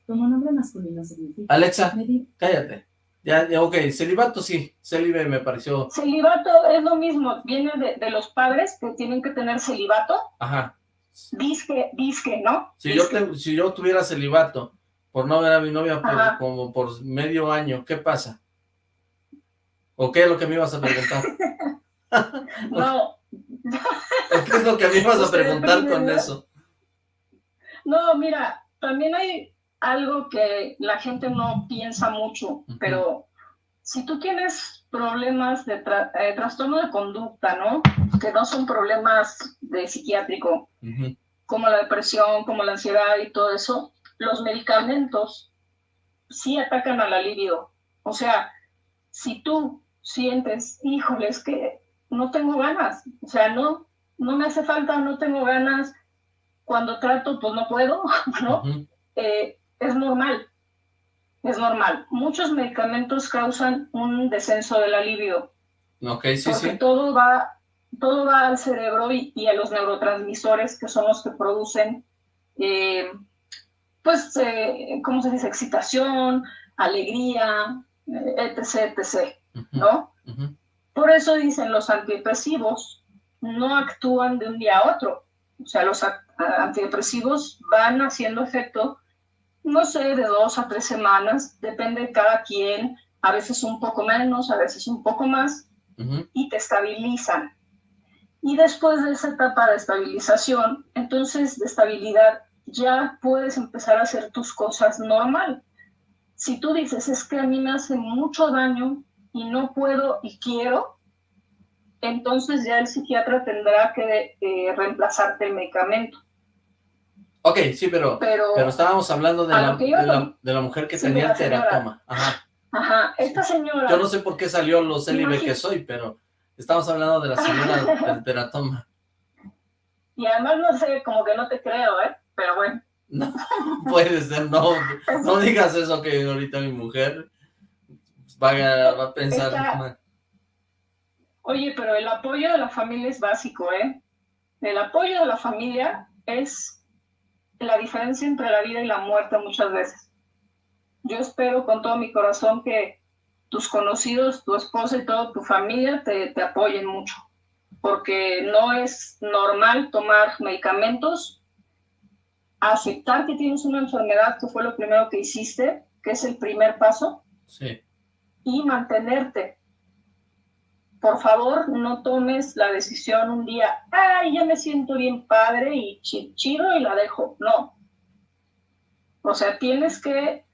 Como nombre masculino significa... Alexa, cállate. Ya, ya, ok, celibato sí, celibe me pareció... Celibato es lo mismo, viene de, los padres que tienen que tener celibato. Ajá. Disque, disque, ¿no? Si, Yo, si yo tuviera celibato por no ver a mi novia por, como por medio año, ¿qué pasa? ¿O qué es lo que me ibas a preguntar? *laughs* no. qué es lo que me ibas a preguntar con eso? No, mira, también hay algo que la gente no piensa mucho, pero si tú tienes problemas de eh, trastorno de conducta, ¿no? Que no son problemas de psiquiátrico, como la depresión, como la ansiedad y todo eso, los medicamentos sí atacan a la libido. O sea, si tú sientes, híjole, es que no tengo ganas, o sea, no, no me hace falta, no tengo ganas, cuando trato, pues no puedo, *laughs* ¿no? Es normal, es normal. Muchos medicamentos causan un descenso del alivio. Ok, sí, porque todo va, todo va al cerebro y, a los neurotransmisores que son los que producen, eh, pues, eh, ¿cómo se dice? Excitación, alegría, etc., etc., ¿no? Por eso dicen los antidepresivos no actúan de un día a otro. O sea, los antidepresivos van haciendo efecto no sé, de dos a tres semanas, depende de cada quien, a veces un poco menos, a veces un poco más, y te estabilizan. Y después de esa etapa de estabilización, entonces de estabilidad, ya puedes empezar a hacer tus cosas normal. Si tú dices, es que a mí me hace mucho daño y no puedo y quiero, entonces ya el psiquiatra tendrá que eh, reemplazarte el medicamento. Ok, sí, pero, pero, estábamos hablando de la, de la, mujer que tenía el teratoma. Ajá. Ajá, esta señora... Yo no sé por qué salió lo célibe que soy, pero estamos hablando de la señora *laughs* del teratoma. Y además no sé, como que no te creo, ¿eh? Pero bueno. No, *laughs* puede ser, no, no *laughs* digas eso que ahorita mi mujer va a, va a pensar... Oye, pero el apoyo de la familia es básico, ¿eh? El apoyo de la familia es la diferencia entre la vida y la muerte muchas veces. Yo espero con todo mi corazón que tus conocidos, tu esposa y toda tu familia te, te apoyen mucho, porque no es normal tomar medicamentos, aceptar que tienes una enfermedad, que fue lo primero que hiciste, que es el primer paso, sí. y mantenerte por favor, no tomes la decisión un día, ay, ya me siento bien padre y chido y la dejo. No. O sea, tienes que,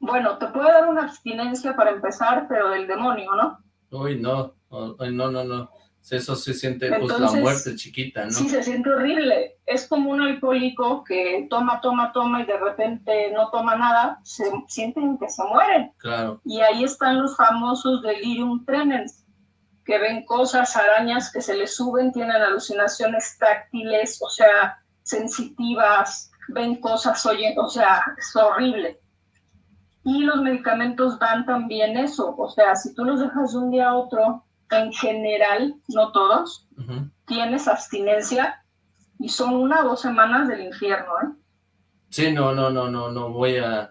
bueno, te puede dar una abstinencia para empezar, pero del demonio, ¿no? Uy, no, Uy, no, no, no. Eso se siente, pues, la muerte chiquita, ¿no? Sí, se siente horrible. Es como un alcohólico que toma, toma, toma y de repente no toma nada, se sienten que se mueren. Claro. Y ahí están los famosos delirium tremens que ven cosas, arañas que se les suben, tienen alucinaciones táctiles, o sea, sensitivas, ven cosas, oyen, o sea, es horrible. Y los medicamentos dan también eso, o sea, si tú los dejas de un día a otro, en general, no todos, tienes abstinencia y son una o dos semanas del infierno, ¿eh? Sí, no, no, no, no, no voy a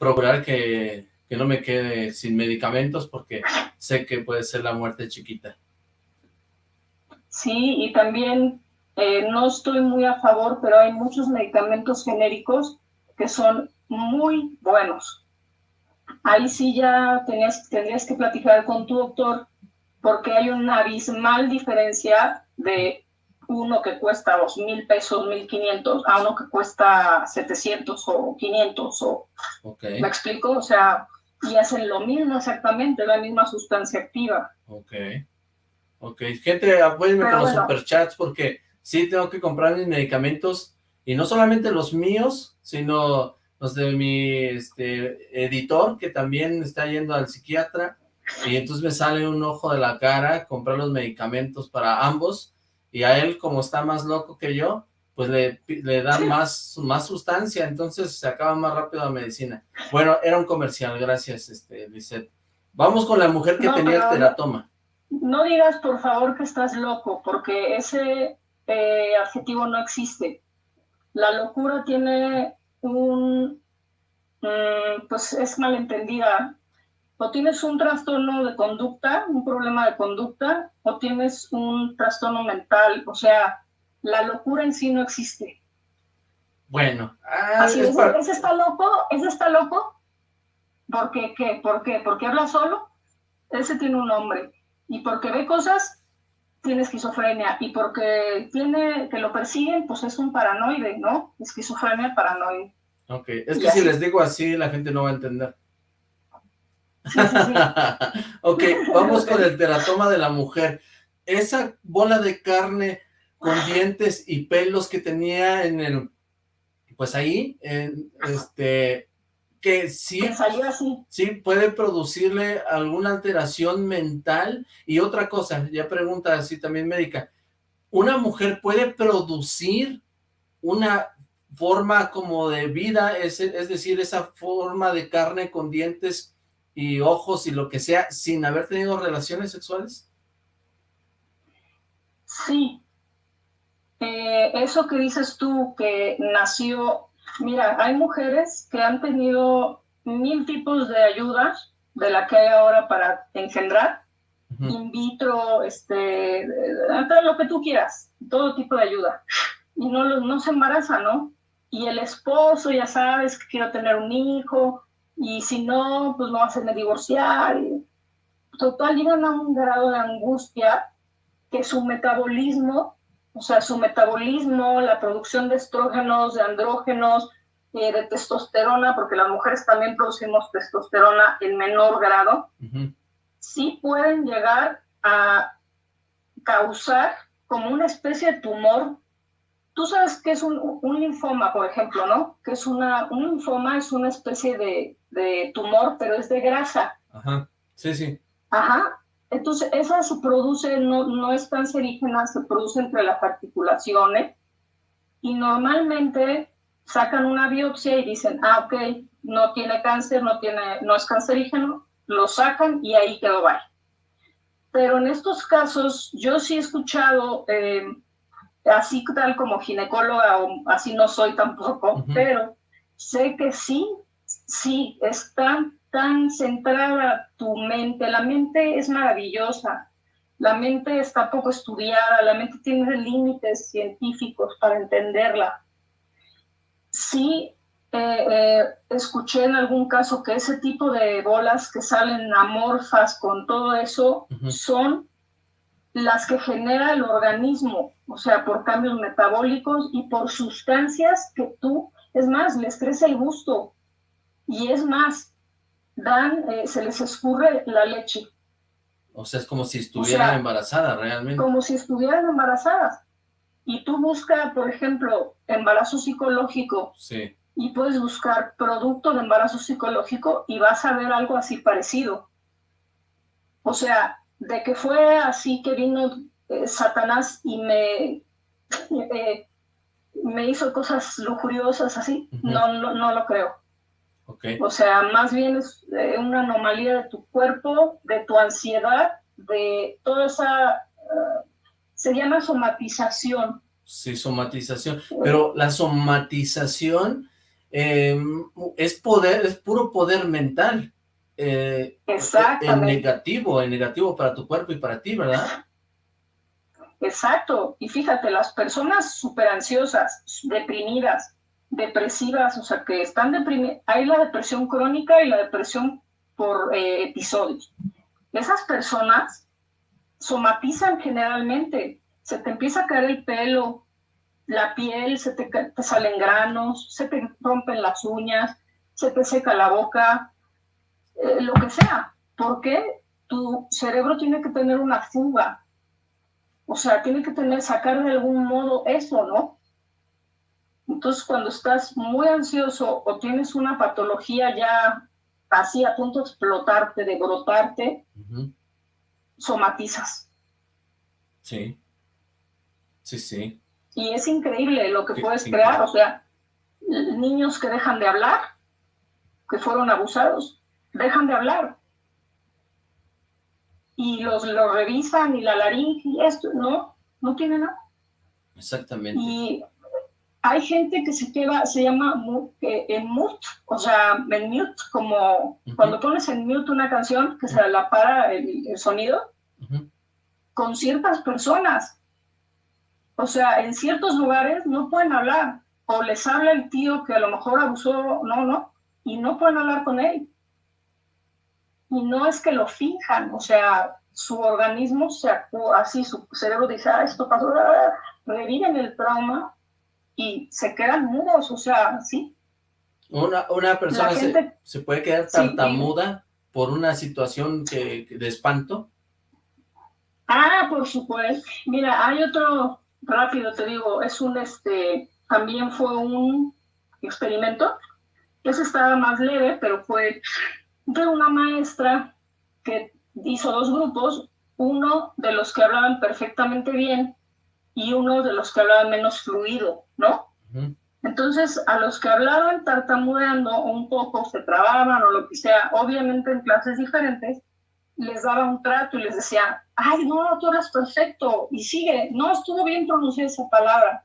procurar que que no me quede sin medicamentos porque sé que puede ser la muerte chiquita. Sí, y también eh, no estoy muy a favor, pero hay muchos medicamentos genéricos que son muy buenos. Ahí sí ya tenías, tendrías que platicar con tu doctor porque hay una abismal diferencia de uno que cuesta dos mil pesos, mil quinientos, a uno que cuesta 700 o 500. O, ¿Me explico? O sea, y hacen lo mismo exactamente, la misma sustancia activa. Ok. Ok, gente, apóyenme con los superchats porque sí tengo que comprar mis medicamentos y no solamente los míos, sino los de mi este, editor que también está yendo al psiquiatra y entonces me sale un ojo de la cara comprar los medicamentos para ambos y a él como está más loco que yo, pues le, le dan más, más sustancia, entonces se acaba más rápido la medicina. Bueno, era un comercial, gracias, este, Lisette. Vamos con la mujer que tenía el teratoma. no digas por favor que estás loco, porque ese eh, adjetivo no existe. La locura tiene un, mm, pues es malentendida. O tienes un trastorno de conducta, un problema de conducta, o tienes un trastorno mental. O sea, la locura en sí no existe. Bueno. Ah, Así es, ese, está loco, ese está loco. ¿Por qué? ¿Qué? ¿Por qué? ¿Porque habla solo? Ese tiene un nombre. Y porque ve cosas, tiene esquizofrenia. Y porque tiene que lo persiguen, pues es un paranoide, ¿no? Esquizofrenia paranoide. Ok, es que si les digo así, la gente no va a entender. *laughs* ok, vamos con el teratoma de la mujer. Esa bola de carne con dientes y pelos que tenía en el, pues ahí, en, este, que sí, sí puede producirle alguna alteración mental. Y otra cosa, ya pregunta así también médica, ¿una mujer puede producir una forma como de vida, es, es decir, esa forma de carne con dientes y ojos y lo que sea, sin haber tenido relaciones sexuales? Sí, eh, eso que dices tú, que nació, mira, hay mujeres que han tenido mil tipos de ayudas de la que hay ahora para engendrar, in vitro, este, lo que tú quieras, todo tipo de ayuda, y no, no se embaraza, ¿no? Y el esposo, ya sabes, que quiero tener un hijo, y si no, pues no va a hacerme divorciar. total, llegan a un grado de angustia que su metabolismo o sea, su metabolismo, la producción de estrógenos, de andrógenos, eh, de testosterona, porque las mujeres también producimos testosterona en menor grado, sí pueden llegar a causar como una especie de tumor. Tú sabes que es un, linfoma, por ejemplo, ¿no? Que es una, un linfoma es una especie de, de tumor, pero es de grasa. Ajá, sí, sí. Ajá, entonces, esa se produce, no, no es cancerígena, se produce entre las articulaciones y normalmente sacan una biopsia y dicen, ah, ok, no tiene cáncer, no, tiene, no es cancerígeno, lo sacan y ahí quedó bye. Pero en estos casos, yo sí he escuchado, eh, así tal como ginecóloga, o así no soy tampoco, pero sé que sí, sí, están tan centrada tu mente. La mente es maravillosa. La mente está poco estudiada, la mente tiene límites científicos para entenderla. Sí, eh, eh, escuché en algún caso que ese tipo de bolas que salen amorfas con todo eso son las que genera el organismo, o sea, por cambios metabólicos y por sustancias que tú, es más, les crece el gusto. Y es más, dan, eh, se les escurre la leche. O sea, es como si estuvieran embarazadas realmente. Como si estuvieran embarazadas. Y tú buscas, por ejemplo, embarazo psicológico. Sí. Y puedes buscar producto de embarazo psicológico y vas a ver algo así parecido. O sea, de que fue así que vino eh, Satanás y me, eh, me hizo cosas lujuriosas así, no, no, no lo creo. O sea, más bien es eh, una anomalía de tu cuerpo, de tu ansiedad, de toda esa... Eh, se llama somatización. Sí, somatización. Pero la somatización em, es poder, es puro poder mental. Eh, En negativo, en negativo para tu cuerpo y para ti, ¿verdad? Exacto. Y fíjate, las personas súper ansiosas, deprimidas, depresivas, o sea, que están deprimidas. Hay la depresión crónica y la depresión por eh, episodios. Esas personas somatizan generalmente. Se te empieza a caer el pelo, la piel, se te, salen granos, se te rompen las uñas, se te seca la boca, eh, lo que sea. Porque tu cerebro tiene que tener una fuga. O sea, tiene que tener, sacar de algún modo eso, ¿no? Entonces, cuando estás muy ansioso o tienes una patología ya así a punto de explotarte, de brotarte, somatizas. Sí. Sí, sí. Y es increíble lo que puedes crear. O sea, niños que dejan de hablar, que fueron abusados, dejan de hablar. y los, los revisan y la laringe y esto, no, no tiene nada. Exactamente. Y hay gente que se queda, se llama en mute, o sea, en mute, como cuando pones en mute una canción que se la para el, sonido, con ciertas personas. O sea, en ciertos lugares no pueden hablar, o les habla el tío que a lo mejor abusó, no, no, y no pueden hablar con él. Y no es que lo finjan, o sea, su organismo se actúa así, su cerebro dice, ah, esto pasó, reviven el trauma y se quedan mudos, o sea, sí. Una, una persona se, puede quedar tartamuda por una situación que, de espanto. Ah, por supuesto. Mira, hay otro, rápido te digo, es un, este, también fue un experimento. Ese estaba más leve, pero fue de una maestra que hizo dos grupos, uno de los que hablaban perfectamente bien y uno de los que hablaban menos fluido, ¿no? Entonces, a los que hablaban tartamudeando un poco, se trababan o lo que sea, obviamente en clases diferentes, les daba un trato y les decía, ay, no, tú eres perfecto, y sigue, no, estuvo bien pronunciar esa palabra.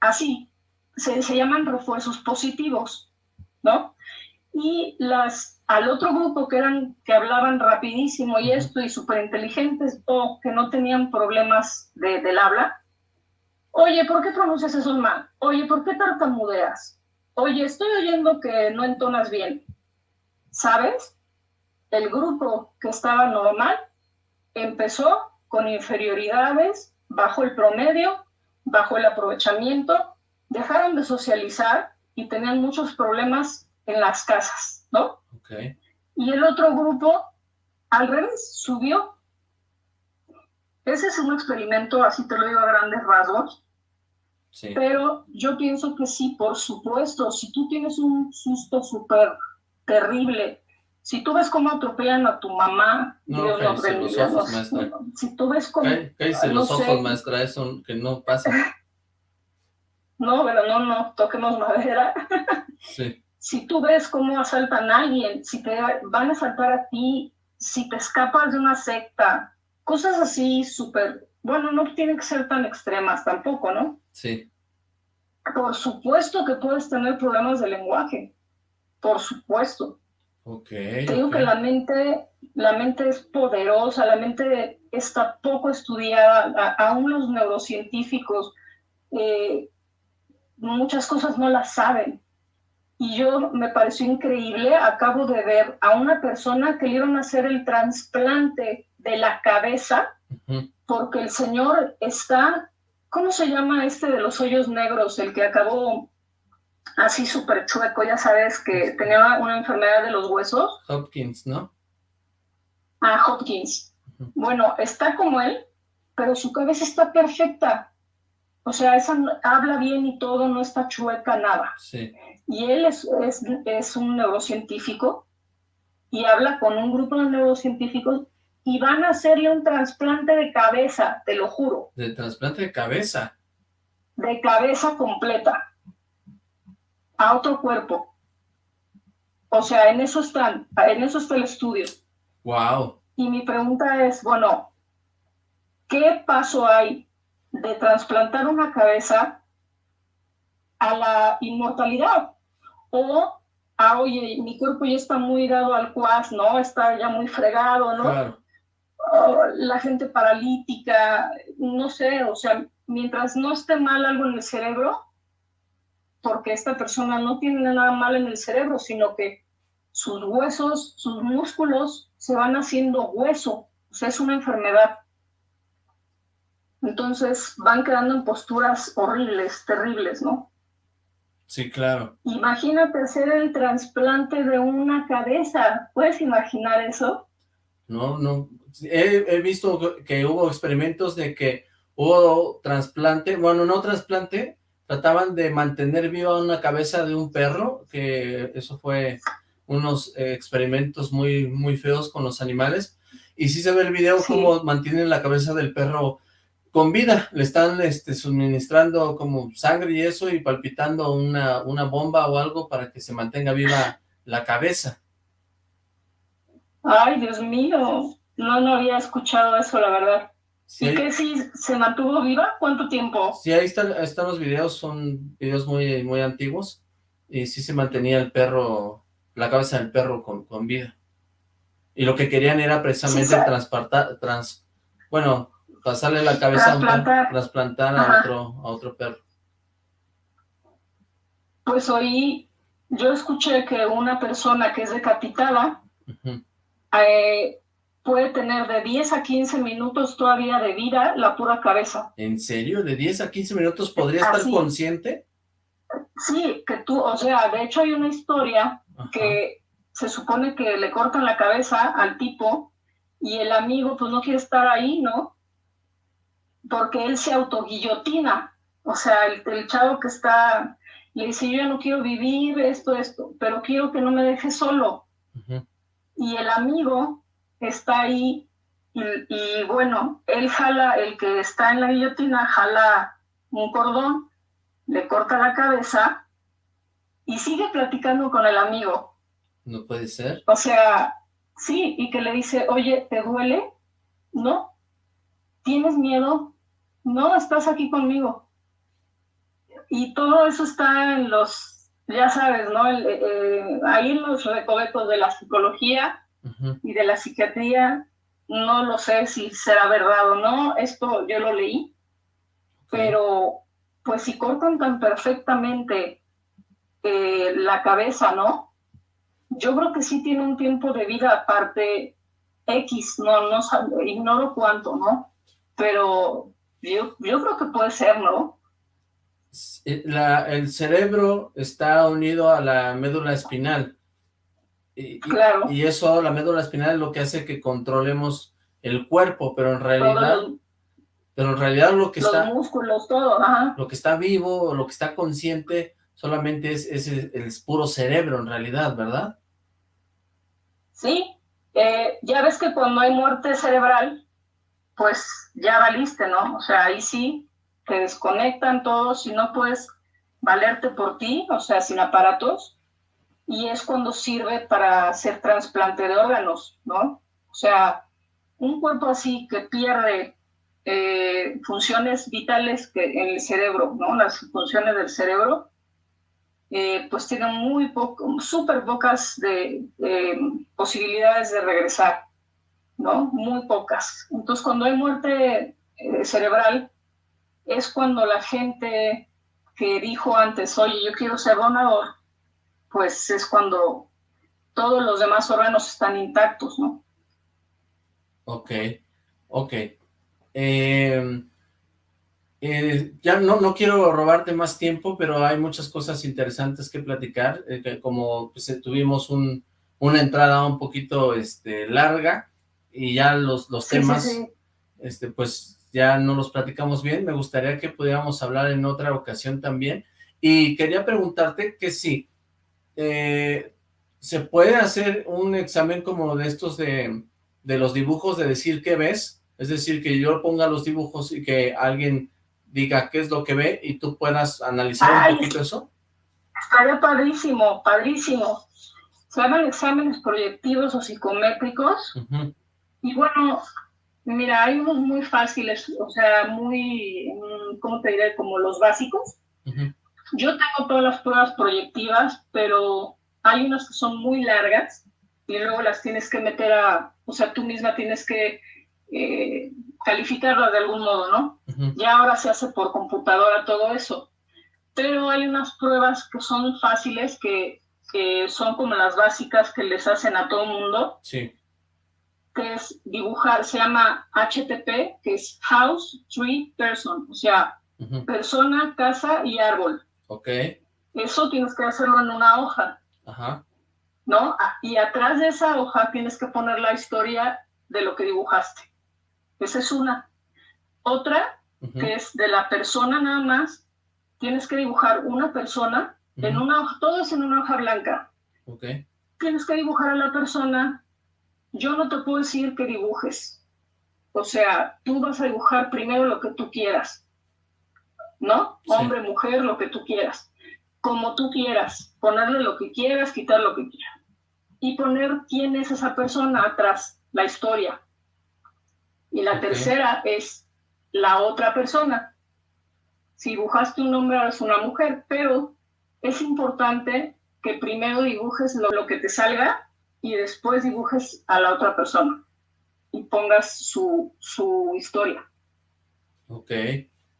Así, se, se llaman refuerzos positivos, ¿no? Y las al otro grupo que eran que hablaban rapidísimo y esto y súper inteligentes o que no tenían problemas de, del habla. Oye, ¿por qué pronuncias eso mal? Oye, ¿por qué tartamudeas? Oye, estoy oyendo que no entonas bien. ¿Sabes? El grupo que estaba normal empezó con inferioridades, bajo el promedio, bajo el aprovechamiento, dejaron de socializar y tenían muchos problemas en las casas, ¿no? Y el otro grupo, al revés, subió. Ese es un experimento, así te lo digo a grandes rasgos. Pero yo pienso que sí, por supuesto, si tú tienes un susto súper terrible, si tú ves cómo atropellan a tu mamá, no, Dios los bendiga. Si tú ves cómo... Cállese los ojos, maestra, eso que no pasa. *laughs* no, pero no, no, toquemos madera. sí si tú ves cómo asaltan a alguien, si te van a asaltar a ti, si te escapas de una secta, cosas así súper, bueno, no tienen que ser tan extremas tampoco, ¿no? Sí. Por supuesto que puedes tener problemas de lenguaje, por supuesto. Ok. Te digo que la mente, la mente es poderosa, la mente está poco estudiada, aún los neurocientíficos eh, muchas cosas no las saben y yo me pareció increíble, acabo de ver a una persona que le iban a hacer el trasplante de la cabeza, porque el señor está, ¿cómo se llama este de los hoyos negros? El que acabó así súper chueco, ya sabes, que tenía una enfermedad de los huesos. Hopkins, ¿no? Ah, Hopkins. Bueno, está como él, pero su cabeza está perfecta. O sea, esa habla bien y todo, no está chueca nada. Sí y él es, es, un neurocientífico y habla con un grupo de neurocientíficos y van a hacerle un trasplante de cabeza, te lo juro. ¿De trasplante de cabeza? De cabeza completa, a otro cuerpo. O sea, en eso están, en eso está el estudio. Wow. Y mi pregunta es, bueno, ¿qué paso hay de trasplantar una cabeza a la inmortalidad? O, ah, oye, mi cuerpo ya está muy dado al cuas, ¿no? Está ya muy fregado, ¿no? la gente paralítica, no sé, o sea, mientras no esté mal algo en el cerebro, porque esta persona no tiene nada mal en el cerebro, sino que sus huesos, sus músculos se van haciendo hueso, o sea, es una enfermedad. Entonces van quedando en posturas horribles, terribles, ¿no? Sí, claro. Imagínate hacer el trasplante de una cabeza. ¿Puedes imaginar eso? No, no. He, visto que hubo experimentos de que hubo trasplante, bueno, no trasplante, trataban de mantener viva una cabeza de un perro, que eso fue unos eh, experimentos muy, muy feos con los animales, y sí se ve el video cómo mantienen la cabeza del perro con vida, le están este, suministrando como sangre y eso y palpitando una, una bomba o algo para que se mantenga viva la cabeza. Ay, Dios mío. No, no había escuchado eso, la verdad. ¿Y que sí se mantuvo viva? ¿Cuánto tiempo? Sí, ahí están, están los videos, son videos muy, muy antiguos, y sí se mantenía el perro, la cabeza del perro con, con vida. Y lo que querían era precisamente transportar, trans, bueno, pasarle la cabeza a un trasplantar a otro, a otro perro. Pues hoy yo escuché que una persona que es decapitada eh, puede tener de 10 a 15 minutos todavía de vida la pura cabeza. ¿En serio? ¿De 10 a 15 minutos podría estar consciente? Sí, que tú, o sea, de hecho hay una historia que se supone que le cortan la cabeza al tipo y el amigo pues no quiere estar ahí, ¿no? Porque él se autoguillotina. O sea, el, el chavo que está, le dice, yo ya no quiero vivir esto, esto, pero quiero que no me deje solo. Y el amigo está ahí y, bueno, él jala, el que está en la guillotina, jala un cordón, le corta la cabeza y sigue platicando con el amigo. No puede ser. O sea, sí, y que le dice, oye, ¿te duele? No. ¿Tienes miedo? No, estás aquí conmigo. Y todo eso está en los, ya sabes, ¿no? Eh, eh, ahí en los recovecos de la psicología, y de la psiquiatría, no lo sé si será verdad o no, esto yo lo leí, pero pues si cortan tan perfectamente eh, la cabeza, ¿no? Yo creo que sí tiene un tiempo de vida aparte X, no, no ignoro cuánto, ¿no? Pero yo, yo creo que puede ser, ¿no? La, el cerebro está unido a la médula espinal. Y, claro. y eso, la médula espinal es lo que hace que controlemos el cuerpo, pero en realidad, pero en realidad lo que los está... músculos, todo, Lo que está vivo, lo que está consciente, solamente es, es el, puro cerebro en realidad, ¿verdad? Sí, eh, ya ves que cuando hay muerte cerebral, pues ya valiste, ¿no? O sea, ahí sí, te desconectan todos y no puedes valerte por ti, o sea, sin aparatos, y es cuando sirve para hacer trasplante de órganos, ¿no? O sea, un cuerpo así que pierde eh, funciones vitales que en el cerebro, ¿no? Las funciones del cerebro, eh, pues tienen muy poco, súper pocas de, posibilidades de regresar, ¿no? Muy pocas. Entonces, cuando hay muerte eh, cerebral, es cuando la gente que dijo antes, oye, yo quiero ser donador, pues es cuando todos los demás órganos están intactos, ¿no? Ok, ok. Eh, eh, ya no, no quiero robarte más tiempo, pero hay muchas cosas interesantes que platicar, eh, como pues, tuvimos un, una entrada un poquito este, larga, y ya los, los temas, este pues ya no los platicamos bien, me gustaría que pudiéramos hablar en otra ocasión también, y quería preguntarte que sí, eh, ¿se puede hacer un examen como de estos de, de los dibujos, de decir qué ves? Es decir, que yo ponga los dibujos y que alguien diga qué es lo que ve y tú puedas analizar un poquito eso. Estaría padrísimo, padrísimo. Se llaman exámenes proyectivos o psicométricos. Y bueno, mira, hay unos muy fáciles, o sea, muy, mm, ¿cómo te diré? Como los básicos. Yo tengo todas las pruebas proyectivas, pero hay unas que son muy largas y luego las tienes que meter a, o sea, tú misma tienes que eh, calificarlas de algún modo, ¿no? Ya ahora se hace por computadora todo eso. Pero hay unas pruebas que son fáciles, que, que son como las básicas que les hacen a todo el mundo. Sí. Que es dibujar, se llama HTP, que es House, Tree, Person, o sea, persona, casa y árbol. Ok. Eso tienes que hacerlo en una hoja. Ajá. ¿No? Y atrás de esa hoja tienes que poner la historia de lo que dibujaste. Esa es una. Otra, que es de la persona nada más, tienes que dibujar una persona en una hoja, todo es en una hoja blanca. Ok. Tienes que dibujar a la persona. Yo no te puedo decir que dibujes. O sea, tú vas a dibujar primero lo que tú quieras. ¿no? Hombre, mujer, lo que tú quieras. Como tú quieras. Ponerle lo que quieras, quitar lo que quieras. Y poner quién es esa persona atrás, la historia. Y la tercera es la otra persona. Si dibujaste un hombre, es una mujer, pero es importante que primero dibujes lo, que te salga y después dibujes a la otra persona y pongas su, su historia. Ok.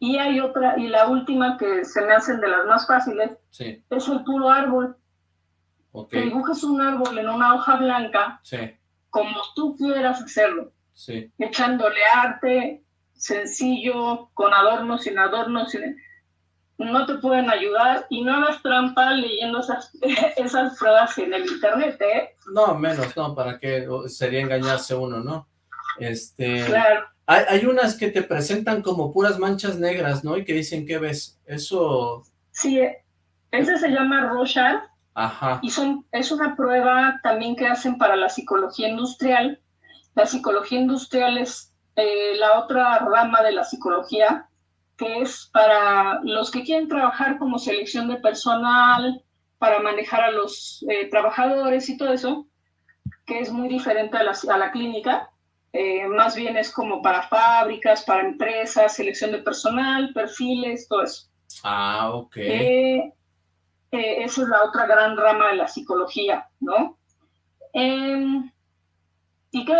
Y hay otra, y la última que se me hacen de las más fáciles, es el puro árbol. Okay. Que dibujes un árbol en una hoja blanca, como tú quieras hacerlo. Echándole arte, sencillo, con adornos, sin adornos, no te pueden ayudar y no hagas trampa leyendo esas, *laughs* esas pruebas en el internet, ¿eh? No, menos, no, para qué sería engañarse uno, ¿no? Este... Claro. Hay, unas que te presentan como puras manchas negras, ¿no? Y que dicen, ¿qué ves? Eso... Sí, ese se llama Rorschach. Ajá. Y son, es una prueba también que hacen para la psicología industrial. La psicología industrial es eh, la otra rama de la psicología, que es para los que quieren trabajar como selección de personal, para manejar a los eh, trabajadores y todo eso, que es muy diferente a la, a la clínica. Eh, más bien es como para fábricas, para empresas, selección de personal, perfiles, todo eso. Ah, ok. Eh, eh, esa es la otra gran rama de la psicología, ¿no? Em, ¿Y qué?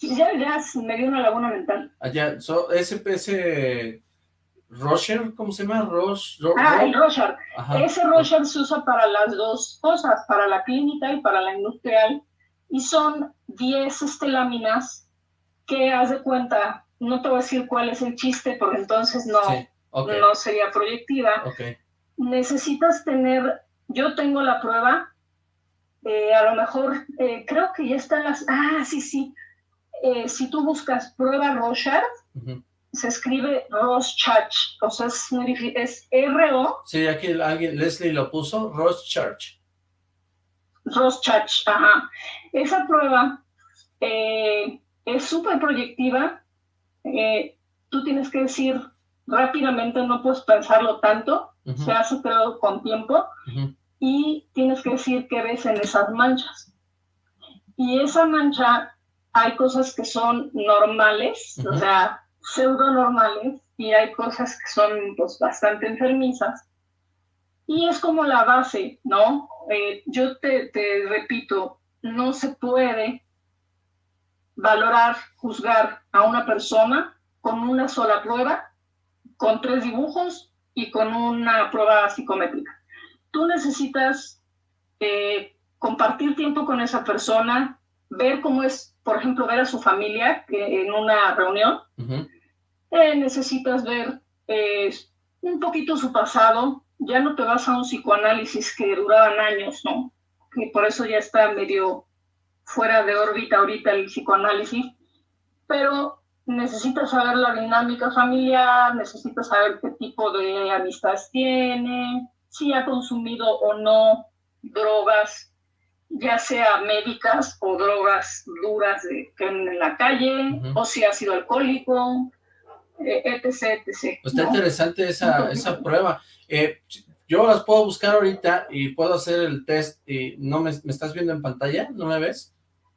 Ya, ya me dio una laguna mental. Ah, ya, ese, ese Roger, ¿cómo se llama? ah, el Roger. Ese Roger se usa para las dos cosas, para la clínica y para la industrial y son 10 este, láminas que, haz de cuenta, no te voy a decir cuál es el chiste, porque entonces no, no sería proyectiva. Necesitas tener, yo tengo la prueba, eh, a lo mejor, eh, creo que ya están las, ah, sí, sí, eh, si tú buscas prueba Rochard, se escribe Roschach, o sea, es es R-O. Sí, aquí alguien, Leslie lo puso, Roschach. Roschach, ajá. Esa prueba eh, es súper proyectiva. Eh, tú tienes que decir rápidamente, no puedes pensarlo tanto, se hace pero con tiempo, y tienes que decir qué ves en esas manchas. Y esa mancha, hay cosas que son normales, o sea, pseudo normales, y hay cosas que son pues, bastante enfermizas. Y es como la base, ¿no? Eh, yo te, repito, no se puede valorar, juzgar a una persona con una sola prueba, con tres dibujos y con una prueba psicométrica. Tú necesitas eh, compartir tiempo con esa persona, ver cómo es, por ejemplo, ver a su familia en una reunión. Eh, necesitas ver un poquito su pasado, ya no te vas a un psicoanálisis que duraban años, ¿no? Y por eso ya está medio fuera de órbita ahorita el psicoanálisis, pero necesitas saber la dinámica familiar, necesitas saber qué tipo de amistades tiene, si ha consumido o no drogas, ya sea médicas o drogas duras de, que en la calle, o si ha sido alcohólico, eh, etc, etc. Está interesante esa, esa prueba. Eh, yo las puedo buscar ahorita y puedo hacer el test y no me, estás viendo en pantalla, ¿no me ves?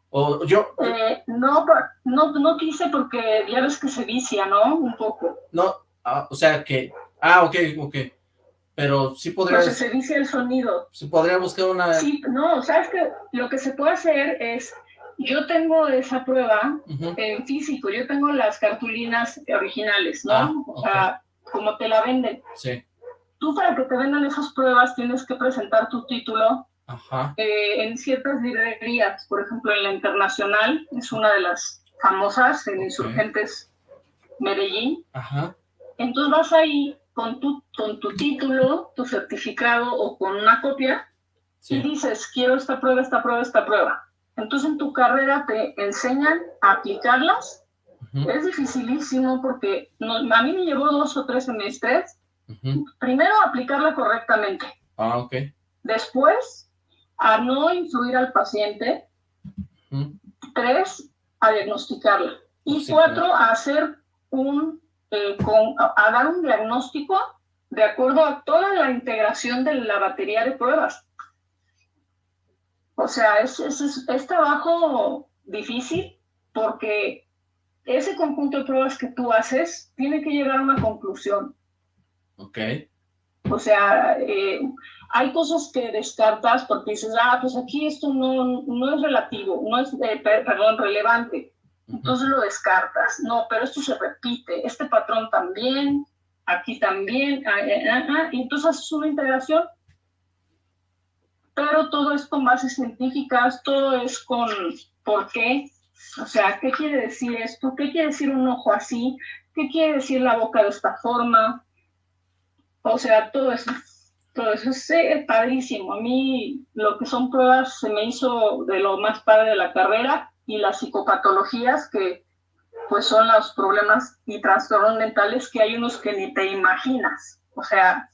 O yo... Eh, no, no, no quise porque ya ves que se vicia, ¿no? Un poco. No, ah, o sea que... Ah, ok, ok. Pero sí podría... Porque se vicia el sonido. Se podría buscar una... Sí, no, sabes que lo que se puede hacer es... Yo tengo esa prueba en físico, yo tengo las cartulinas originales, ¿no? Ah, o sea, como te la venden. Sí tú para que te vendan esas pruebas tienes que presentar tu título eh, en ciertas librerías, por ejemplo en la Internacional, es una de las famosas en Insurgentes Medellín. Entonces vas ahí con tu, con tu título, tu certificado o con una copia y dices, quiero esta prueba, esta prueba, esta prueba. Entonces en tu carrera te enseñan a aplicarlas. Es dificilísimo porque a mí me llevó dos o tres semestres Primero, aplicarla correctamente. Ah, ok. Después, a no influir al paciente. Tres, a diagnosticarla. Y cuatro, a hacer un, eh, con, a dar un diagnóstico de acuerdo a toda la integración de la batería de pruebas. O sea, es, es, es trabajo difícil porque ese conjunto de pruebas que tú haces tiene que llegar a una conclusión. Ok. O sea, eh, hay cosas que descartas porque dices, ah, pues aquí esto no, no es relativo, no es, eh, perdón, relevante. Entonces lo descartas. No, pero esto se repite, este patrón también, aquí también, ah, ah, ah, y entonces haces una integración. Pero todo es con bases científicas, todo es con por qué. O sea, ¿qué quiere decir esto? ¿Qué quiere decir un ojo así? ¿Qué quiere decir la boca de esta forma? O sea, todo eso, todo eso es eh, padrísimo. A mí lo que son pruebas se me hizo de lo más padre de la carrera y las psicopatologías que pues son los problemas y trastornos mentales que hay unos que ni te imaginas. O sea,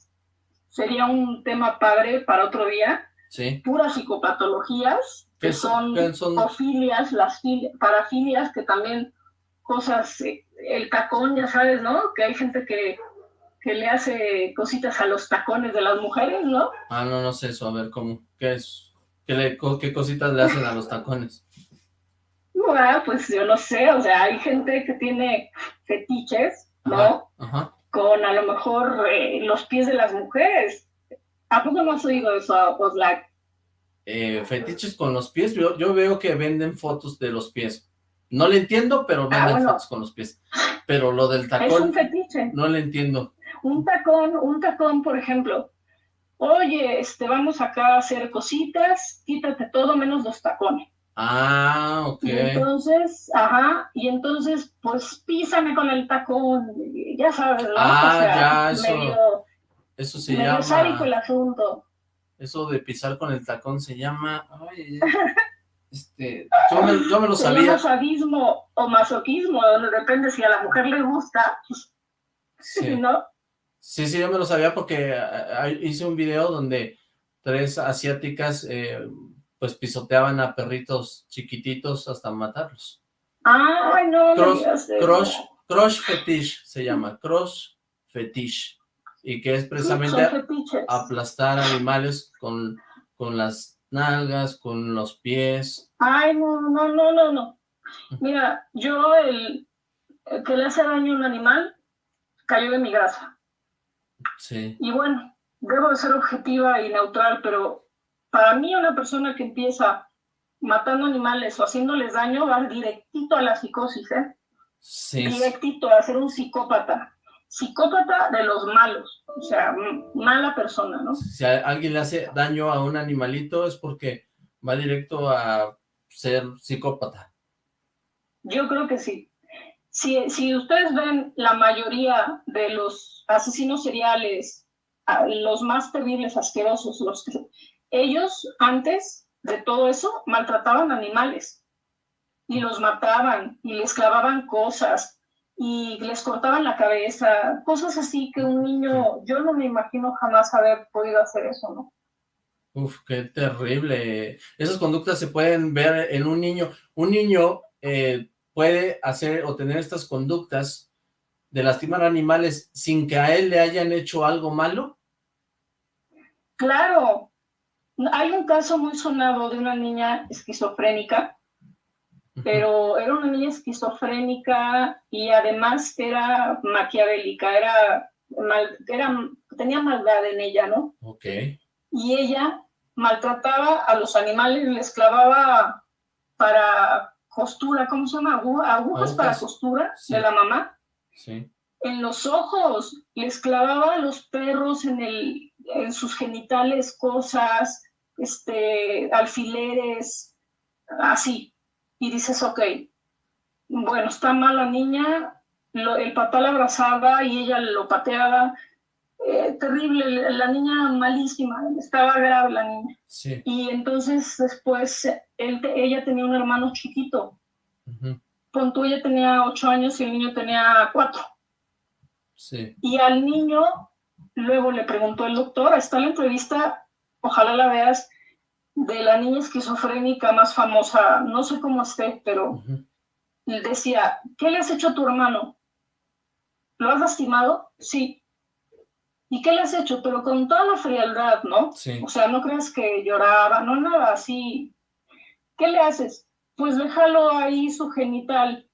sería un tema padre para otro día. Sí. Puras psicopatologías, que son, son? las parafilias, que también cosas, eh, el tacón, ya sabes, ¿no? Que hay gente que, que le hace cositas a los tacones de las mujeres, ¿no? Ah, no, no sé eso, a ver, ¿cómo? ¿Qué es? ¿Qué, le, qué cositas le hacen a los tacones? Pues yo no sé, o sea, hay gente que tiene fetiches, ¿no? Con a lo mejor eh, los pies de las mujeres. ¿A poco no has oído eso, Oslac? Eh, fetiches con los pies, yo, yo veo que venden fotos de los pies. No le entiendo, pero ah, venden fotos con los pies. Pero lo del tacón... Es un fetiche. No le entiendo. Un tacón, un tacón, por ejemplo. Oye, este, vamos acá a hacer cositas, quítate todo menos los tacones. Ah, ok. Y entonces, ajá, y entonces, pues písame con el tacón, ya sabes, ¿no? Ah, ya, eso, eso se llama... el asunto. Eso de pisar con el tacón se llama, ay, este, yo me, yo me lo *laughs* sabía. Sadismo o masoquismo, depende si a la mujer le gusta, pues, sí. *laughs* ¿no? Sí, sí, yo me lo sabía porque hice un video donde tres asiáticas eh, pues pisoteaban a perritos chiquititos hasta matarlos. Ay, no, cross, cross, fetish se llama, cross fetish, y que es precisamente aplastar animales con, con las nalgas, con los pies. Ay, no, no, no, no, no. Mira, yo el, el que le hace daño a un animal cayó de mi grasa. Sí. Y bueno, debo de ser objetiva y neutral, pero para mí una persona que empieza matando animales o haciéndoles daño va directito a la psicosis, ¿eh? Sí. Directito a ser un psicópata. Psicópata de los malos, o sea, mala persona, ¿no? Si alguien le hace daño a un animalito es porque va directo a ser psicópata. Yo creo que sí. Si, si ustedes ven la mayoría de los asesinos seriales, los más terribles, asquerosos, los que ellos antes de todo eso maltrataban animales y los mataban y les clavaban cosas y les cortaban la cabeza, cosas así que un niño, yo no me imagino jamás haber podido hacer eso, ¿no? Uf, qué terrible. Esas conductas se pueden ver en un niño. Un niño eh, puede hacer o tener estas conductas de lastimar animales sin que a él le hayan hecho algo malo. Claro, hay un caso muy sonado de una niña esquizofrénica, pero era una niña esquizofrénica y además era maquiavélica, era, era tenía maldad en ella, ¿no? Ok. Y ella maltrataba a los animales, les clavaba para costura, ¿cómo se llama? Agujas, para costura de la mamá. Sí. En los ojos, les clavaba a los perros en el, en sus genitales cosas, este, alfileres, así. Y dices, ok, bueno, está mal la niña, el papá la abrazaba y ella lo pateaba. Eh, terrible, la niña malísima, estaba grave la niña. Y entonces después él, ella tenía un hermano chiquito. Uh ella tenía ocho años y el niño tenía cuatro. Y al niño Luego le preguntó el doctor, está la entrevista, ojalá la veas, de la niña esquizofrénica más famosa, no sé cómo esté, pero él decía, ¿qué le has hecho a tu hermano? ¿Lo has lastimado? Sí. ¿Y qué le has hecho? Pero con toda la frialdad, ¿no? O sea, no crees que lloraba, no nada así. ¿Qué le haces? Pues déjalo ahí su genital.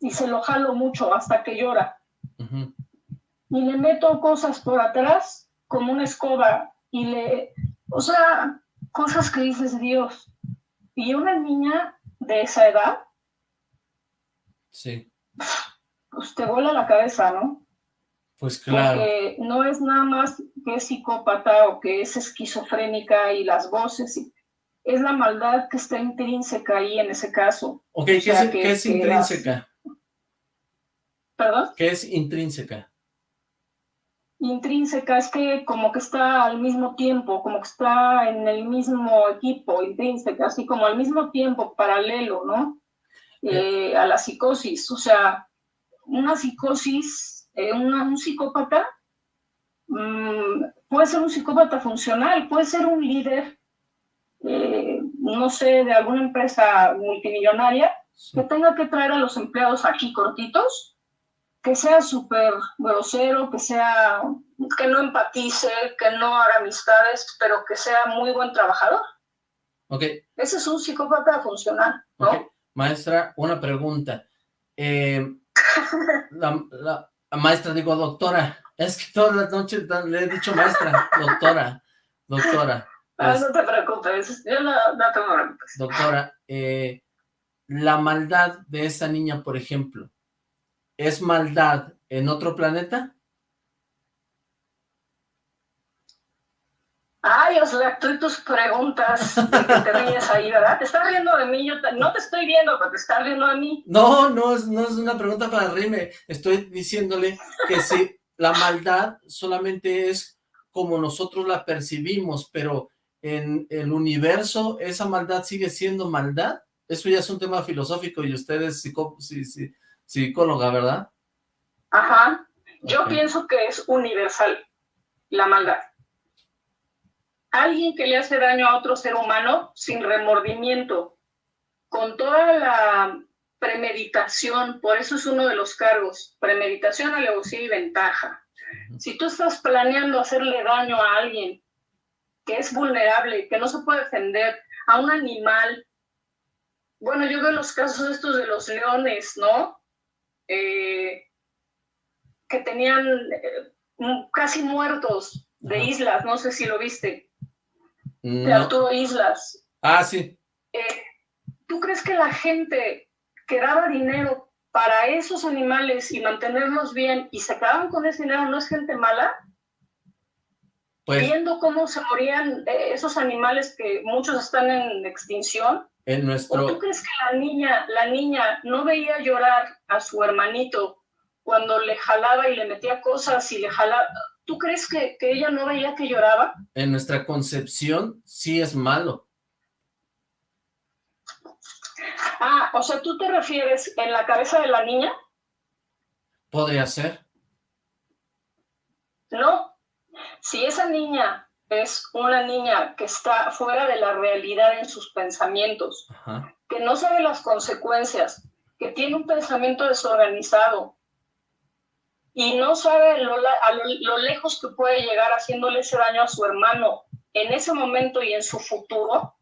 y se lo jalo mucho hasta que llora. Y le meto cosas por atrás como una escoba y le, o sea, cosas que dices Dios. Y una niña de esa edad, sí. pues te vuela la cabeza, ¿no? Pues claro. Porque no es nada más que es psicópata o que es esquizofrénica y las voces, es la maldad que está intrínseca ahí en ese caso. Ok, ¿qué, es, intrínseca? ¿Perdón? ¿Qué es intrínseca? Intrínseca es que como que está al mismo tiempo, como que está en el mismo equipo, intrínseca, así como al mismo tiempo, paralelo, ¿no? Eh, a la psicosis. O sea, una psicosis, eh, un psicópata mm, puede ser un psicópata funcional, puede ser un líder eh, no sé, de alguna empresa multimillonaria, que tenga que traer a los empleados aquí cortitos, que sea súper grosero, que sea, que no empatice, que no haga amistades, pero que sea muy buen trabajador. Ok. Ese es un psicópata funcional, ¿no? Maestra, una pregunta. Eh, la, maestra, digo, doctora, es que toda la noche le he dicho maestra, doctora, doctora. *laughs* Ah, no te preocupes, yo no, no Doctora, eh, la maldad de esa niña, por ejemplo, ¿es maldad en otro planeta? Ay, Osla, tú y tus preguntas de que te ríes ahí, ¿verdad? Te estás riendo de mí, yo no te estoy viendo, pero te estás riendo de mí. No, no es, no es una pregunta para reírme, estoy diciéndole que si la maldad solamente es como nosotros la percibimos, pero en el universo esa maldad sigue siendo maldad? Eso ya es un tema filosófico y usted es psicóloga, ¿verdad? Ajá. Yo pienso que es universal la maldad. Alguien que le hace daño a otro ser humano sin remordimiento, con toda la premeditación, por eso es uno de los cargos, premeditación, alevosía y ventaja. Si tú estás planeando hacerle daño a alguien que es vulnerable, que no se puede defender, a un animal. Bueno, yo veo los casos estos de los leones, ¿no? Eh, que tenían eh, casi muertos de islas, no sé si lo viste, de Arturo Islas. Ah, sí. Eh, ¿Tú crees que la gente que daba dinero para esos animales y mantenerlos bien y se quedaban con ese dinero no es gente mala? Pues viendo cómo se morían esos animales que muchos están en extinción. En nuestro... ¿Tú crees que la niña, la niña no veía llorar a su hermanito cuando le jalaba y le metía cosas y le jalaba? ¿Tú crees que, que ella no veía que lloraba? En nuestra concepción sí es malo. Ah, o sea, ¿tú te refieres en la cabeza de la niña? Podría ser. No, si esa niña es una niña que está fuera de la realidad en sus pensamientos, que no sabe las consecuencias, que tiene un pensamiento desorganizado y no sabe lo, lo lejos que puede llegar haciéndole ese daño a su hermano en ese momento y en su futuro,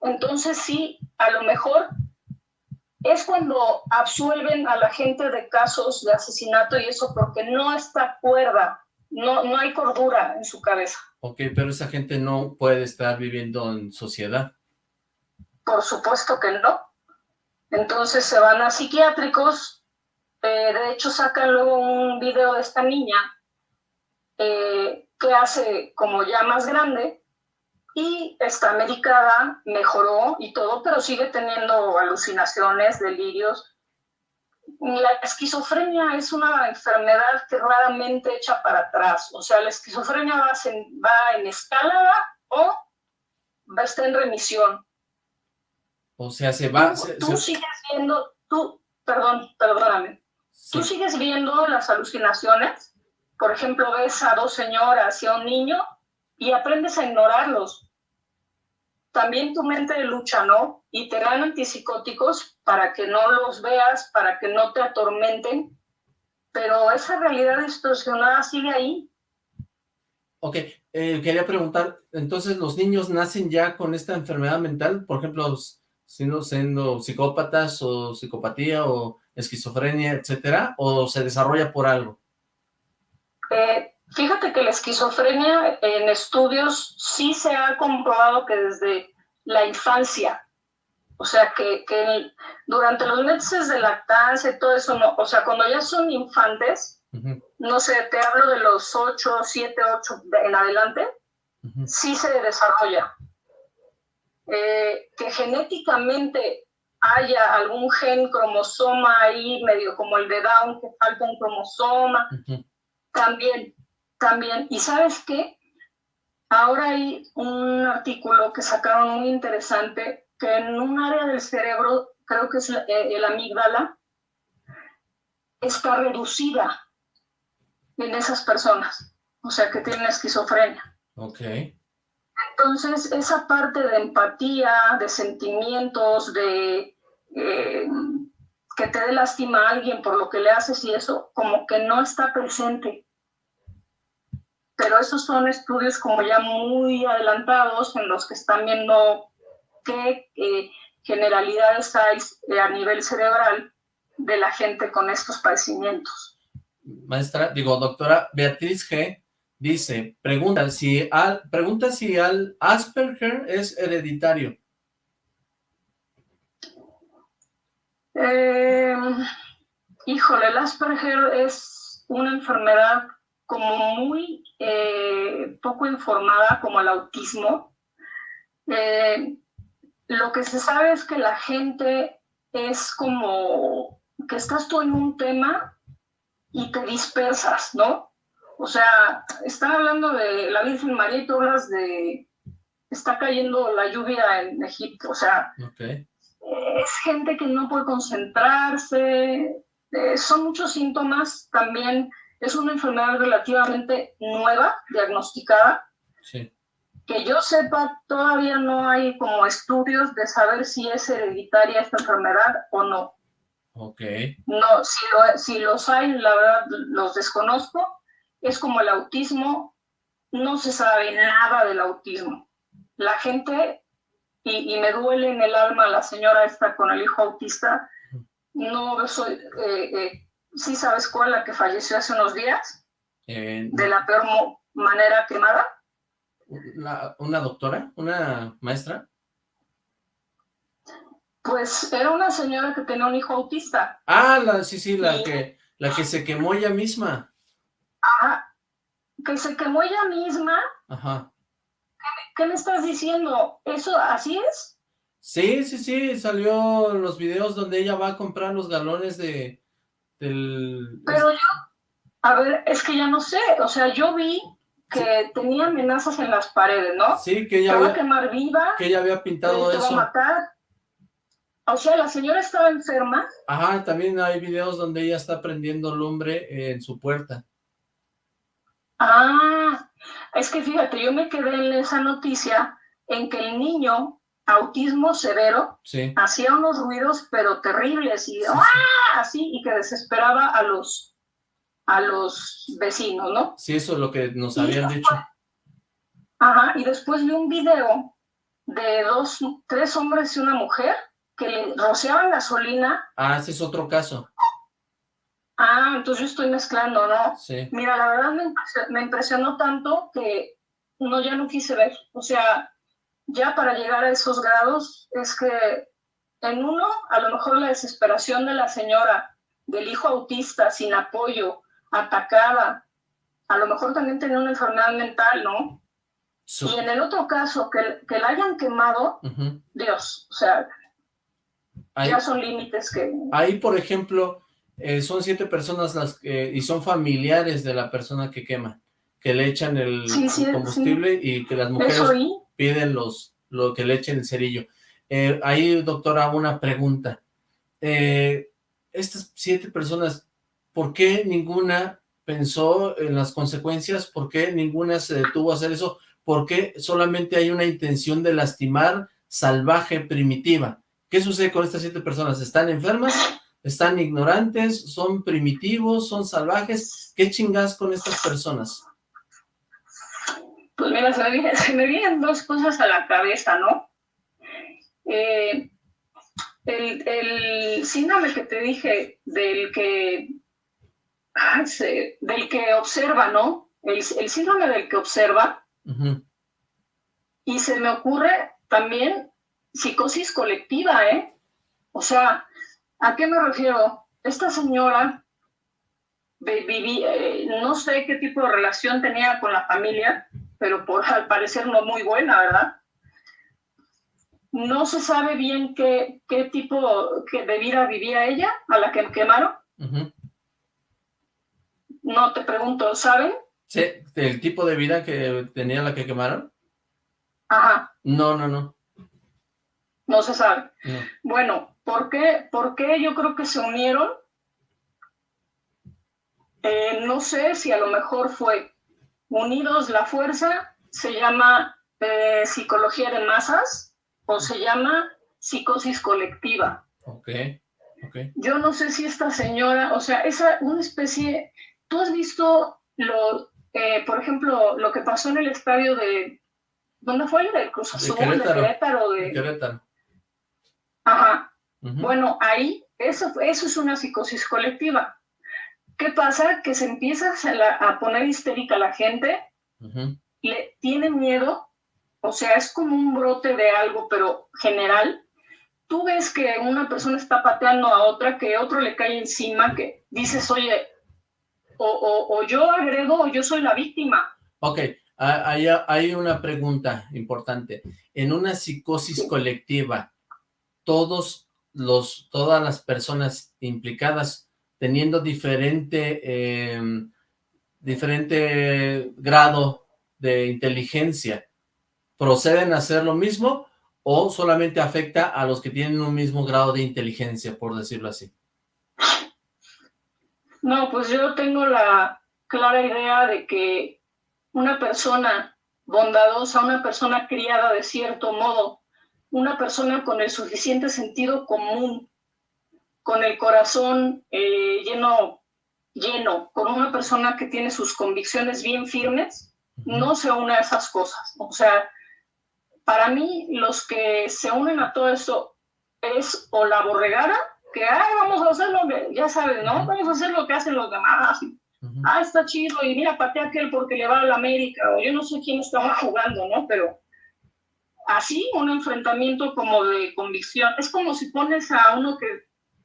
entonces sí, a lo mejor es cuando absuelven a la gente de casos de asesinato y eso porque no está cuerda no, no hay cordura en su cabeza. Ok, pero esa gente no puede estar viviendo en sociedad. Por supuesto que no. Entonces se van a psiquiátricos, eh, de hecho sacan luego un video de esta niña eh, que hace como ya más grande y está medicada, mejoró y todo, pero sigue teniendo alucinaciones, delirios, la esquizofrenia es una enfermedad que raramente echa para atrás. O sea, la esquizofrenia va, en, va en escalada o va a estar en remisión. O sea, se va... Tú, sigues viendo, tú, perdón, perdóname, tú sigues viendo las alucinaciones. Por ejemplo, ves a dos señoras y a un niño y aprendes a ignorarlos también tu mente lucha, ¿no? Y te dan antipsicóticos para que no los veas, para que no te atormenten, pero esa realidad distorsionada sigue ahí. Ok, eh, quería preguntar, entonces los niños nacen ya con esta enfermedad mental, por ejemplo, siendo, siendo psicópatas o psicopatía o esquizofrenia, etcétera, o se desarrolla por algo? Eh, fíjate que la esquizofrenia en estudios sí se ha comprobado que desde la infancia, o sea, que, durante los meses de lactancia y todo eso, no, o sea, cuando ya son infantes, no sé, te hablo de los 8, 7, 8 en adelante, sí se desarrolla. Eh, que genéticamente haya algún gen cromosoma ahí, medio como el de Down, que falta un cromosoma, también, también. ¿Y sabes qué? Ahora hay un artículo que sacaron muy interesante, que en un área del cerebro, creo que es el, el amígdala, está reducida en esas personas, o sea, que tienen esquizofrenia. Ok. Entonces, esa parte de empatía, de sentimientos, de eh, que te dé lástima a alguien por lo que le haces y eso, como que no está presente. Pero esos son estudios como ya muy adelantados en los que están viendo qué eh, generalidades hay eh, a nivel cerebral de la gente con estos padecimientos. Maestra, digo, doctora Beatriz G Dice, pregunta si al, pregunta si al Asperger es hereditario. Eh, híjole, el Asperger es una enfermedad como muy eh, poco informada como el autismo. Eh, lo que se sabe es que la gente es como que estás tú en un tema y te dispersas, ¿no? O sea, están hablando de la Virgen María y tú hablas de está cayendo la lluvia en Egipto. O sea, es gente que no puede concentrarse. Eh, son muchos síntomas también. Es una enfermedad relativamente nueva, diagnosticada. Sí. Que yo sepa, todavía no hay como estudios de saber si es hereditaria esta enfermedad o no. Ok. No, si, si los hay, la verdad, los desconozco es como el autismo, no se sabe nada del autismo. La gente, y, me duele en el alma la señora esta con el hijo autista, no soy, eh, eh, ¿sí sabes cuál? La que falleció hace unos días, eh, de la peor manera quemada. ¿Una doctora? ¿Una maestra? Pues era una señora que tenía un hijo autista. Ah, la, sí, sí, la, que, la que se quemó ella misma. Ajá, que se quemó ella misma. Ajá. ¿Qué, me estás diciendo? ¿Eso así es? Sí, sí, sí, salió los videos donde ella va a comprar los galones de... Del... Pero yo, a ver, es que ya no sé, o sea, yo vi que tenía amenazas en las paredes, ¿no? Sí, que ella había... quemar viva. Que ella había pintado eso. Va a matar. O sea, la señora estaba enferma. Ajá, también hay videos donde ella está prendiendo lumbre en su puerta. Ah, es que fíjate, yo me quedé en esa noticia en que el niño, autismo severo, hacía unos ruidos pero terribles y ¡ah! así y que desesperaba a los a los vecinos, ¿no? Sí, eso es lo que nos habían dicho. Ajá, y después vi un video de dos, tres hombres y una mujer que le rociaban gasolina. Ah, ese es otro caso. Ah, entonces yo estoy mezclando, ¿no? Sí. Mira, la verdad me impresionó, tanto que no, ya no quise ver. O sea, ya para llegar a esos grados es que en uno, a lo mejor la desesperación de la señora, del hijo autista, sin apoyo, atacada, a lo mejor también tenía una enfermedad mental, ¿no? Y en el otro caso, que, que la hayan quemado, Dios, o sea, ya son límites que... Ahí, por ejemplo, eh, son siete personas las que, y son familiares de la persona que quema, que le echan el, combustible y que las mujeres piden los, lo que le echen el cerillo. Eh, ahí, doctora, una pregunta. Eh, estas siete personas, ¿por qué ninguna pensó en las consecuencias? ¿Por qué ninguna se detuvo a hacer eso? ¿Por qué solamente hay una intención de lastimar salvaje, primitiva? ¿Qué sucede con estas siete personas? ¿Están enfermas? están ignorantes, son primitivos, son salvajes. ¿Qué chingas con estas personas? Pues mira, se me, vienen dos cosas a la cabeza, ¿no? Eh, el, síndrome que te dije del que, del que observa, ¿no? El, síndrome del que observa. Y se me ocurre también psicosis colectiva, ¿eh? O sea, ¿a qué me refiero? Esta señora vivía, eh, no sé qué tipo de relación tenía con la familia, pero por al parecer no muy buena, ¿verdad? No se sabe bien qué, qué tipo de vida vivía ella, a la que quemaron. No te pregunto, ¿saben? Sí, el tipo de vida que tenía la que quemaron. Ajá. No, no, no. No se sabe. Bueno, ¿por qué, ¿por qué yo creo que se unieron? Eh, no sé si a lo mejor fue Unidos la Fuerza, se llama eh, Psicología de Masas o se llama Psicosis Colectiva. Ok, ok. Yo no sé si esta señora, o sea, esa una especie, tú has visto lo, eh, por ejemplo, lo que pasó en el estadio de, ¿dónde fue? ¿De Cruz Azul? De Querétaro. De Querétaro. Ajá. Bueno, ahí, eso, eso es una psicosis colectiva. ¿Qué pasa? Que se empieza a, poner histérica la gente, le tiene miedo, o sea, es como un brote de algo, pero general. Tú ves que una persona está pateando a otra, que otro le cae encima, que dices, oye, o, o yo agredo o yo soy la víctima. Ok, hay, hay una pregunta importante. En una psicosis colectiva, todos los, todas las personas implicadas teniendo diferente, em, diferente grado de inteligencia, ¿proceden a hacer lo mismo o solamente afecta a los que tienen un mismo grado de inteligencia, por decirlo así? No, pues yo tengo la clara idea de que una persona bondadosa, una persona criada de cierto modo, una persona con el suficiente sentido común, con el corazón eh, lleno, lleno, con una persona que tiene sus convicciones bien firmes, no se une a esas cosas. O sea, para mí los que se unen a todo eso es o la borregada, que, ay, vamos a hacer lo que, ya sabes, ¿no? Vamos a hacer lo que hacen los demás. Ah, está chido, y mira, patea aquel porque le va a la América, o yo no sé quién estaba jugando, ¿no? Pero así un enfrentamiento como de convicción. Es como si pones a uno que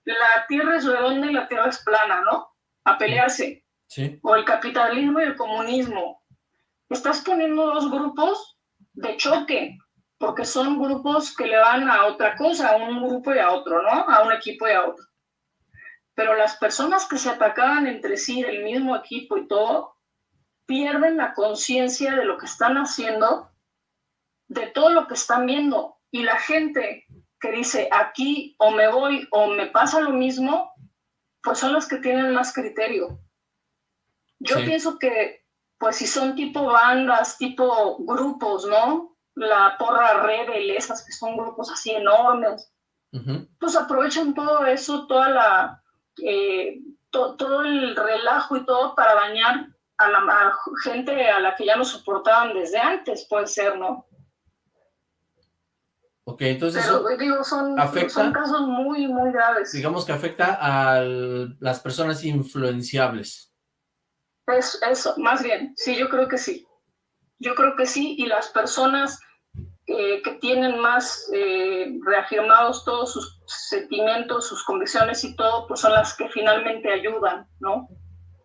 la tierra es redonda y la tierra es plana, ¿no? A pelearse. Sí. O el capitalismo y el comunismo. Estás poniendo dos grupos de choque, porque son grupos que le van a otra cosa, a un grupo y a otro, ¿no? A un equipo y a otro. Pero las personas que se atacaban entre sí del mismo equipo y todo, pierden la conciencia de lo que están haciendo de todo lo que están viendo. Y la gente que dice aquí o me voy o me pasa lo mismo, pues son los que tienen más criterio. Yo pienso que, pues si son tipo bandas, tipo grupos, ¿no? La porra rebel, esas que son grupos así enormes, pues aprovechan todo eso, toda la, eh, todo el relajo y todo para dañar a la gente a la que ya no soportaban desde antes, puede ser, ¿no? Ok, entonces digo, son, son casos muy, muy graves. Digamos que afecta a las personas influenciables. Es, eso, más bien, sí, yo creo que sí. Yo creo que sí, y las personas eh, que tienen más eh, reafirmados todos sus sentimientos, sus convicciones y todo, pues son las que finalmente ayudan, ¿no?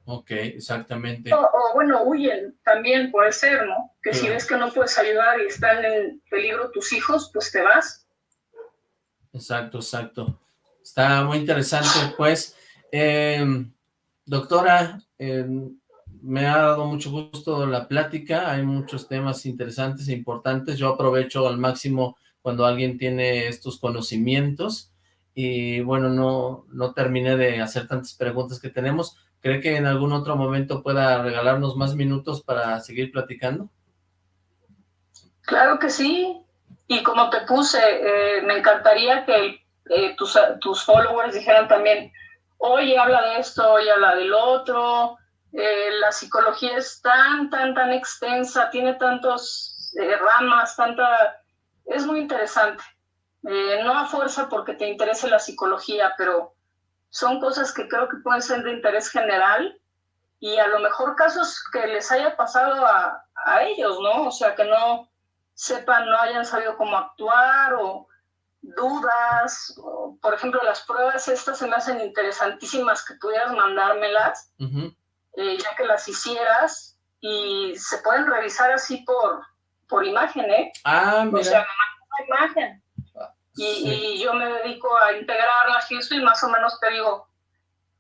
Ok, exactamente. O, bueno, huyen también, puede ser, ¿no? Que si ves que no puedes ayudar y están en peligro tus hijos, pues te vas. Exacto, exacto. Está muy interesante, pues. Em, doctora, em, me ha dado mucho gusto la plática, hay muchos temas interesantes e importantes, yo aprovecho al máximo cuando alguien tiene estos conocimientos, y bueno, no, no terminé de hacer tantas preguntas que tenemos, ¿Cree que en algún otro momento pueda regalarnos más minutos para seguir platicando? Claro que sí. Y como te puse, eh, me encantaría que eh, tus, tus, followers dijeran también, oye, habla de esto, oye, habla del otro. Eh, la psicología es tan, tan, tan extensa, tiene tantos ramas, tanta... Es muy interesante. Eh, no a fuerza porque te interese la psicología, pero son cosas que creo que pueden ser de interés general y a lo mejor casos que les haya pasado a, a ellos, ¿no? O sea, que no sepan, no hayan sabido cómo actuar o dudas, por ejemplo, las pruebas estas se me hacen interesantísimas que pudieras mandármelas, eh, ya que las hicieras y se pueden revisar así por, por imagen, ¿eh? Ah, mira. O sea, imagen. Ah, y, yo me dedico a integrarlas y eso y más o menos te digo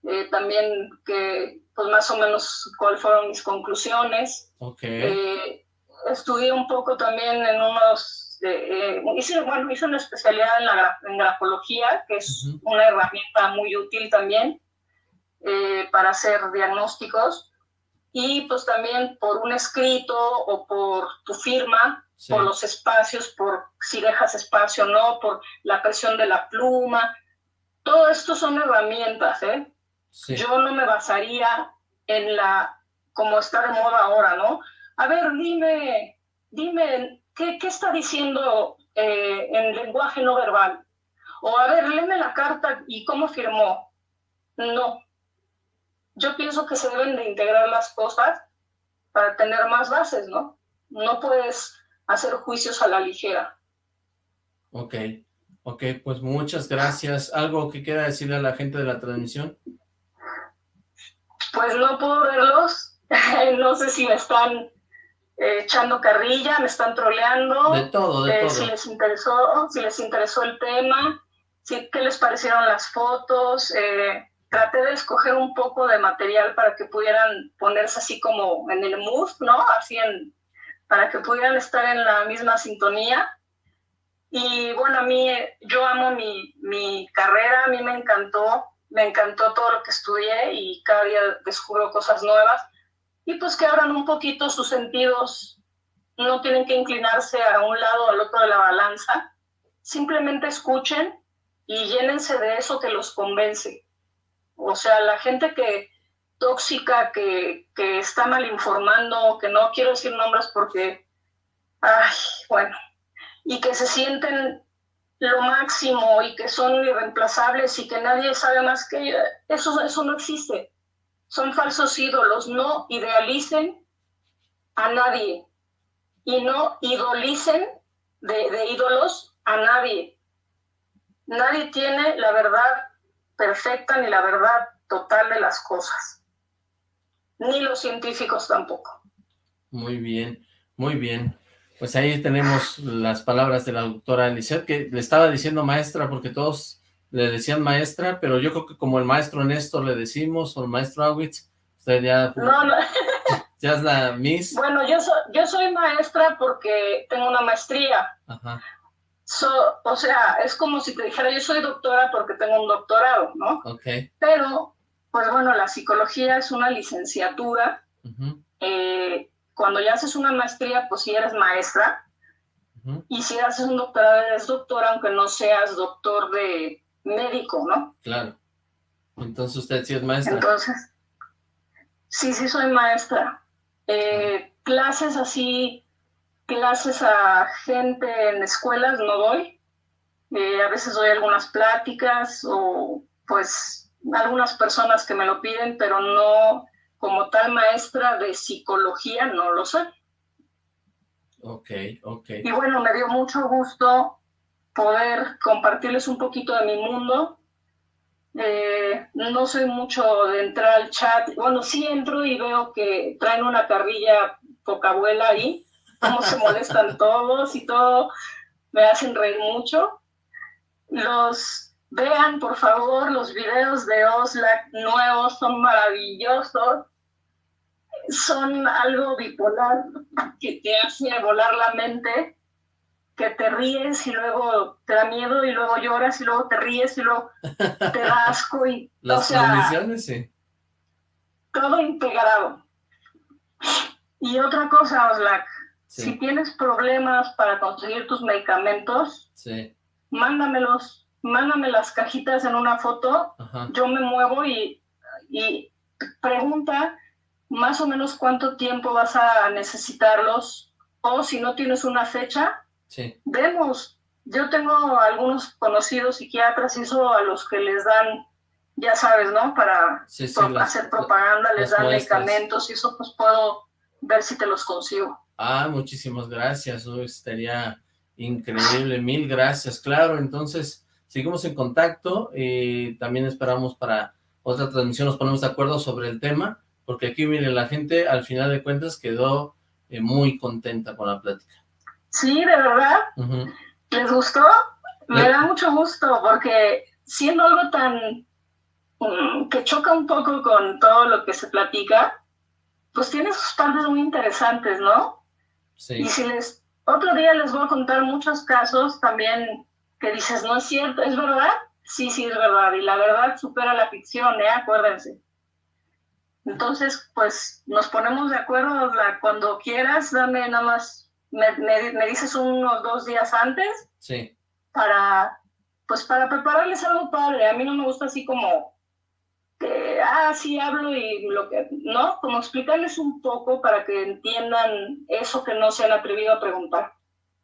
eh, también que pues más o menos cuáles fueron mis conclusiones. Ok. Eh, estudié un poco también en unos eh, hice, bueno, hice una especialidad en, la, en grafología, que es una herramienta muy útil también eh, para hacer diagnósticos. Y pues también por un escrito o por tu firma, por los espacios, por si dejas espacio o no, por la presión de la pluma. Todo esto son herramientas, ¿eh? Yo no me basaría en la, como está de moda ahora, ¿no? A ver, dime, dime ¿qué, está diciendo eh, en lenguaje no verbal? O a ver, léeme la carta y cómo firmó. No. Yo pienso que se deben de integrar las cosas para tener más bases, ¿no? No puedes hacer juicios a la ligera. Ok, ok, pues muchas gracias. ¿Algo que quiera decirle a la gente de la transmisión? Pues no puedo verlos. *laughs* no sé si me están eh, echando carrilla, me están troleando. De todo, de eh, todo. Si les interesó, si les interesó el tema, si, qué les parecieron las fotos. Eh, traté de escoger un poco de material para que pudieran ponerse así como en el mood, ¿no? Así en, para que pudieran estar en la misma sintonía. Y bueno, a mí, yo amo mi, mi carrera, a mí me encantó, me encantó todo lo que estudié y cada día descubro cosas nuevas y pues que abran un poquito sus sentidos, no tienen que inclinarse a un lado o al otro de la balanza, simplemente escuchen y llénense de eso que los convence. O sea, la gente que tóxica, que, que está mal informando, que no quiero decir nombres porque, ay, bueno, y que se sienten lo máximo y que son irreemplazables y que nadie sabe más que ellos, eso, eso no existe son falsos ídolos, no idealicen a nadie y no idolicen de, ídolos a nadie. Nadie tiene la verdad perfecta ni la verdad total de las cosas, ni los científicos tampoco. Muy bien, muy bien. Pues ahí tenemos las palabras de la doctora Lisette, que le estaba diciendo maestra porque todos le decían maestra, pero yo creo que como el maestro Néstor le decimos, o el maestro Awitz, usted ya... No, no. *laughs* Ya es la Miss. Bueno, yo, yo soy maestra porque tengo una maestría. Ajá. O sea, es como si te dijera, yo soy doctora porque tengo un doctorado, ¿no? Ok. Pero, pues bueno, la psicología es una licenciatura. Eh, cuando ya haces una maestría, pues sí eres maestra. Y si haces un doctorado, eres doctora, aunque no seas doctor de, médico, ¿no? Claro. Entonces usted sí es maestra. Entonces, sí, sí soy maestra. Eh, clases así, clases a gente en escuelas no doy. Eh, a veces doy algunas pláticas o pues algunas personas que me lo piden, pero no como tal maestra de psicología, no lo sé. Ok, ok. Y bueno, me dio mucho gusto poder compartirles un poquito de mi mundo. Eh, no soy mucho de entrar al chat. Bueno, sí entro y veo que traen una carrilla poca abuela ahí, cómo se molestan todos y todo. Me hacen reír mucho. Los vean, por favor, los videos de Oslac nuevos son maravillosos. Son algo bipolar que te hace volar la mente que te ríes y luego te da miedo y luego lloras y luego te ríes y luego te da asco y... *laughs* Las transmisiones, sí. Todo integrado. Y otra cosa, Oslac, si tienes problemas para conseguir tus medicamentos, sí. mándamelos, mándame las cajitas en una foto, yo me muevo y, y pregunta más o menos cuánto tiempo vas a necesitarlos o si no tienes una fecha, Sí. Vemos, yo tengo algunos conocidos psiquiatras y eso a los que les dan, ya sabes, ¿no? Para hacer propaganda, les dan medicamentos y eso pues puedo ver si te los consigo. Ah, muchísimas gracias, eso estaría increíble, mil gracias, claro, entonces seguimos en contacto y también esperamos para otra transmisión nos ponemos de acuerdo sobre el tema, porque aquí, miren, la gente al final de cuentas quedó eh, muy contenta con la plática. Sí, de verdad. ¿Les gustó? Me da mucho gusto, porque siendo algo tan... Mm, que choca un poco con todo lo que se platica, pues tiene sus partes muy interesantes, ¿no? Sí. Y si les... Otro día les voy a contar muchos casos también que dices, no es cierto, ¿es verdad? Sí, sí, es verdad. Y la verdad supera la ficción, ¿eh? Acuérdense. Entonces, pues nos ponemos de acuerdo cuando quieras, dame nada más, me, me, dices unos dos días antes. Sí. Para, pues para prepararles algo padre. A mí no me gusta así como que, ah, sí hablo y lo que, ¿no? Como explicarles un poco para que entiendan eso que no se han atrevido a preguntar.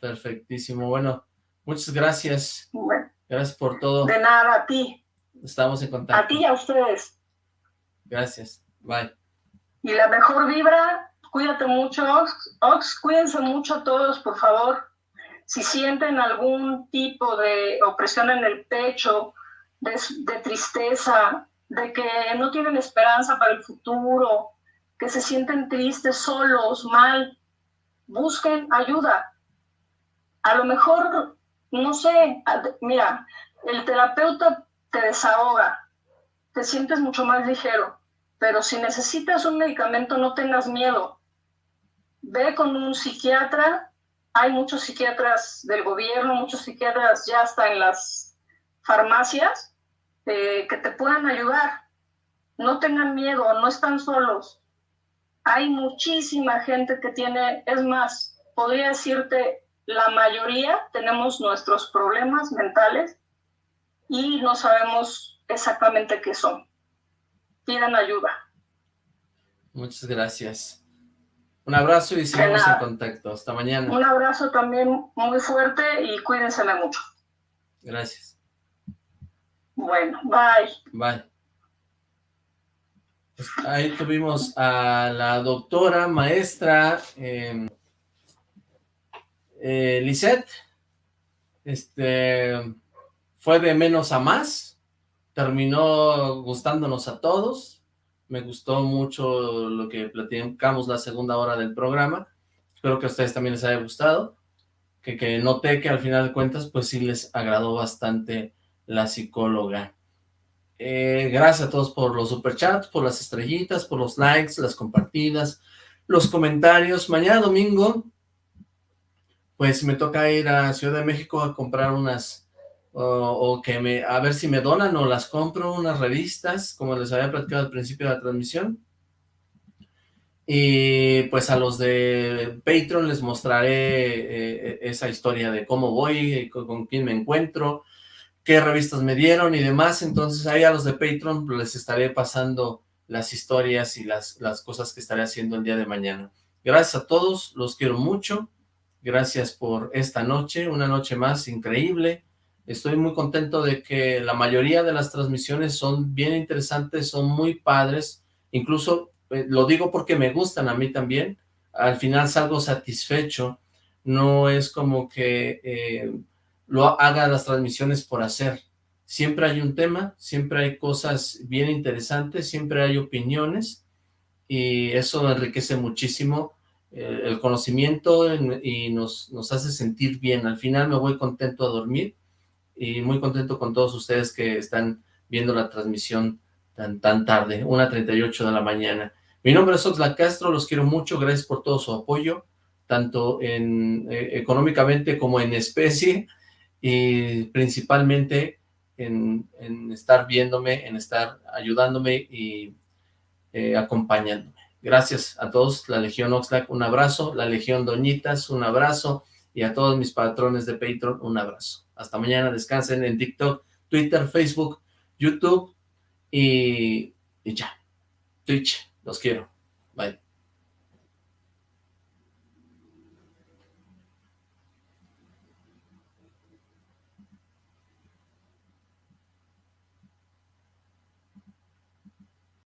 Perfectísimo. Bueno, muchas gracias. Bueno. Gracias por todo. De nada, a ti. Estamos en contacto. A ti y a ustedes. Gracias. Bye. Y la mejor vibra, cuídate mucho, Ox. cuídense mucho todos, por favor. Si sienten algún tipo de opresión en el pecho, de, de tristeza, de que no tienen esperanza para el futuro, que se sienten tristes, solos, mal, busquen ayuda. A lo mejor no sé, mira, el terapeuta te desahoga, te sientes mucho más ligero, pero si necesitas un medicamento no tengas miedo. Ve con un psiquiatra, hay muchos psiquiatras del gobierno, muchos psiquiatras ya hasta en las farmacias eh, que te puedan ayudar. No tengan miedo, no están solos. Hay muchísima gente que tiene, es más, podría decirte, la mayoría tenemos nuestros problemas mentales y no sabemos exactamente qué son. Pidan ayuda. Muchas gracias. Un abrazo y seguimos en contacto. Hasta mañana. Un abrazo también muy fuerte y cuídense mucho. Gracias. Bueno, bye. Bye. Pues ahí tuvimos a la doctora, maestra, eh, eh, este, fue de menos a más, terminó gustándonos a todos, me gustó mucho lo que platicamos la segunda hora del programa, espero que a ustedes también les haya gustado, que, que noté que al final de cuentas pues sí les agradó bastante la psicóloga. Eh, gracias a todos por los superchats, por las estrellitas, por los likes, las compartidas, los comentarios. Mañana domingo pues me toca ir a Ciudad de México a comprar unas, o, que me, a ver si me donan o las compro, unas revistas, como les había platicado al principio de la transmisión. Y pues a los de Patreon les mostraré eh, esa historia de cómo voy, con, quién me encuentro, qué revistas me dieron y demás. Entonces ahí a los de Patreon les estaré pasando las historias y las, las cosas que estaré haciendo el día de mañana. Gracias a todos, los quiero mucho. Gracias por esta noche, una noche más increíble. Estoy muy contento de que la mayoría de las transmisiones son bien interesantes, son muy padres. Incluso eh, lo digo porque me gustan a mí también. Al final salgo satisfecho. No es como que eh, lo haga las transmisiones por hacer. Siempre hay un tema, siempre hay cosas bien interesantes, siempre hay opiniones y eso enriquece muchísimo eh, el conocimiento y nos, nos hace sentir bien. Al final me voy contento a dormir y muy contento con todos ustedes que están viendo la transmisión tan, tan tarde, 1.38 de la mañana. Mi nombre es Oxlack Castro, los quiero mucho, gracias por todo su apoyo, tanto en eh, económicamente como en especie, y principalmente en, estar viéndome, en estar ayudándome y eh, acompañándome. Gracias a todos, la Legión Oxlack, un abrazo, la Legión Doñitas, un abrazo, y a todos mis patrones de Patreon, un abrazo. Hasta mañana, descansen en TikTok, Twitter, Facebook, YouTube, y, y ya. Twitch, los quiero. Bye.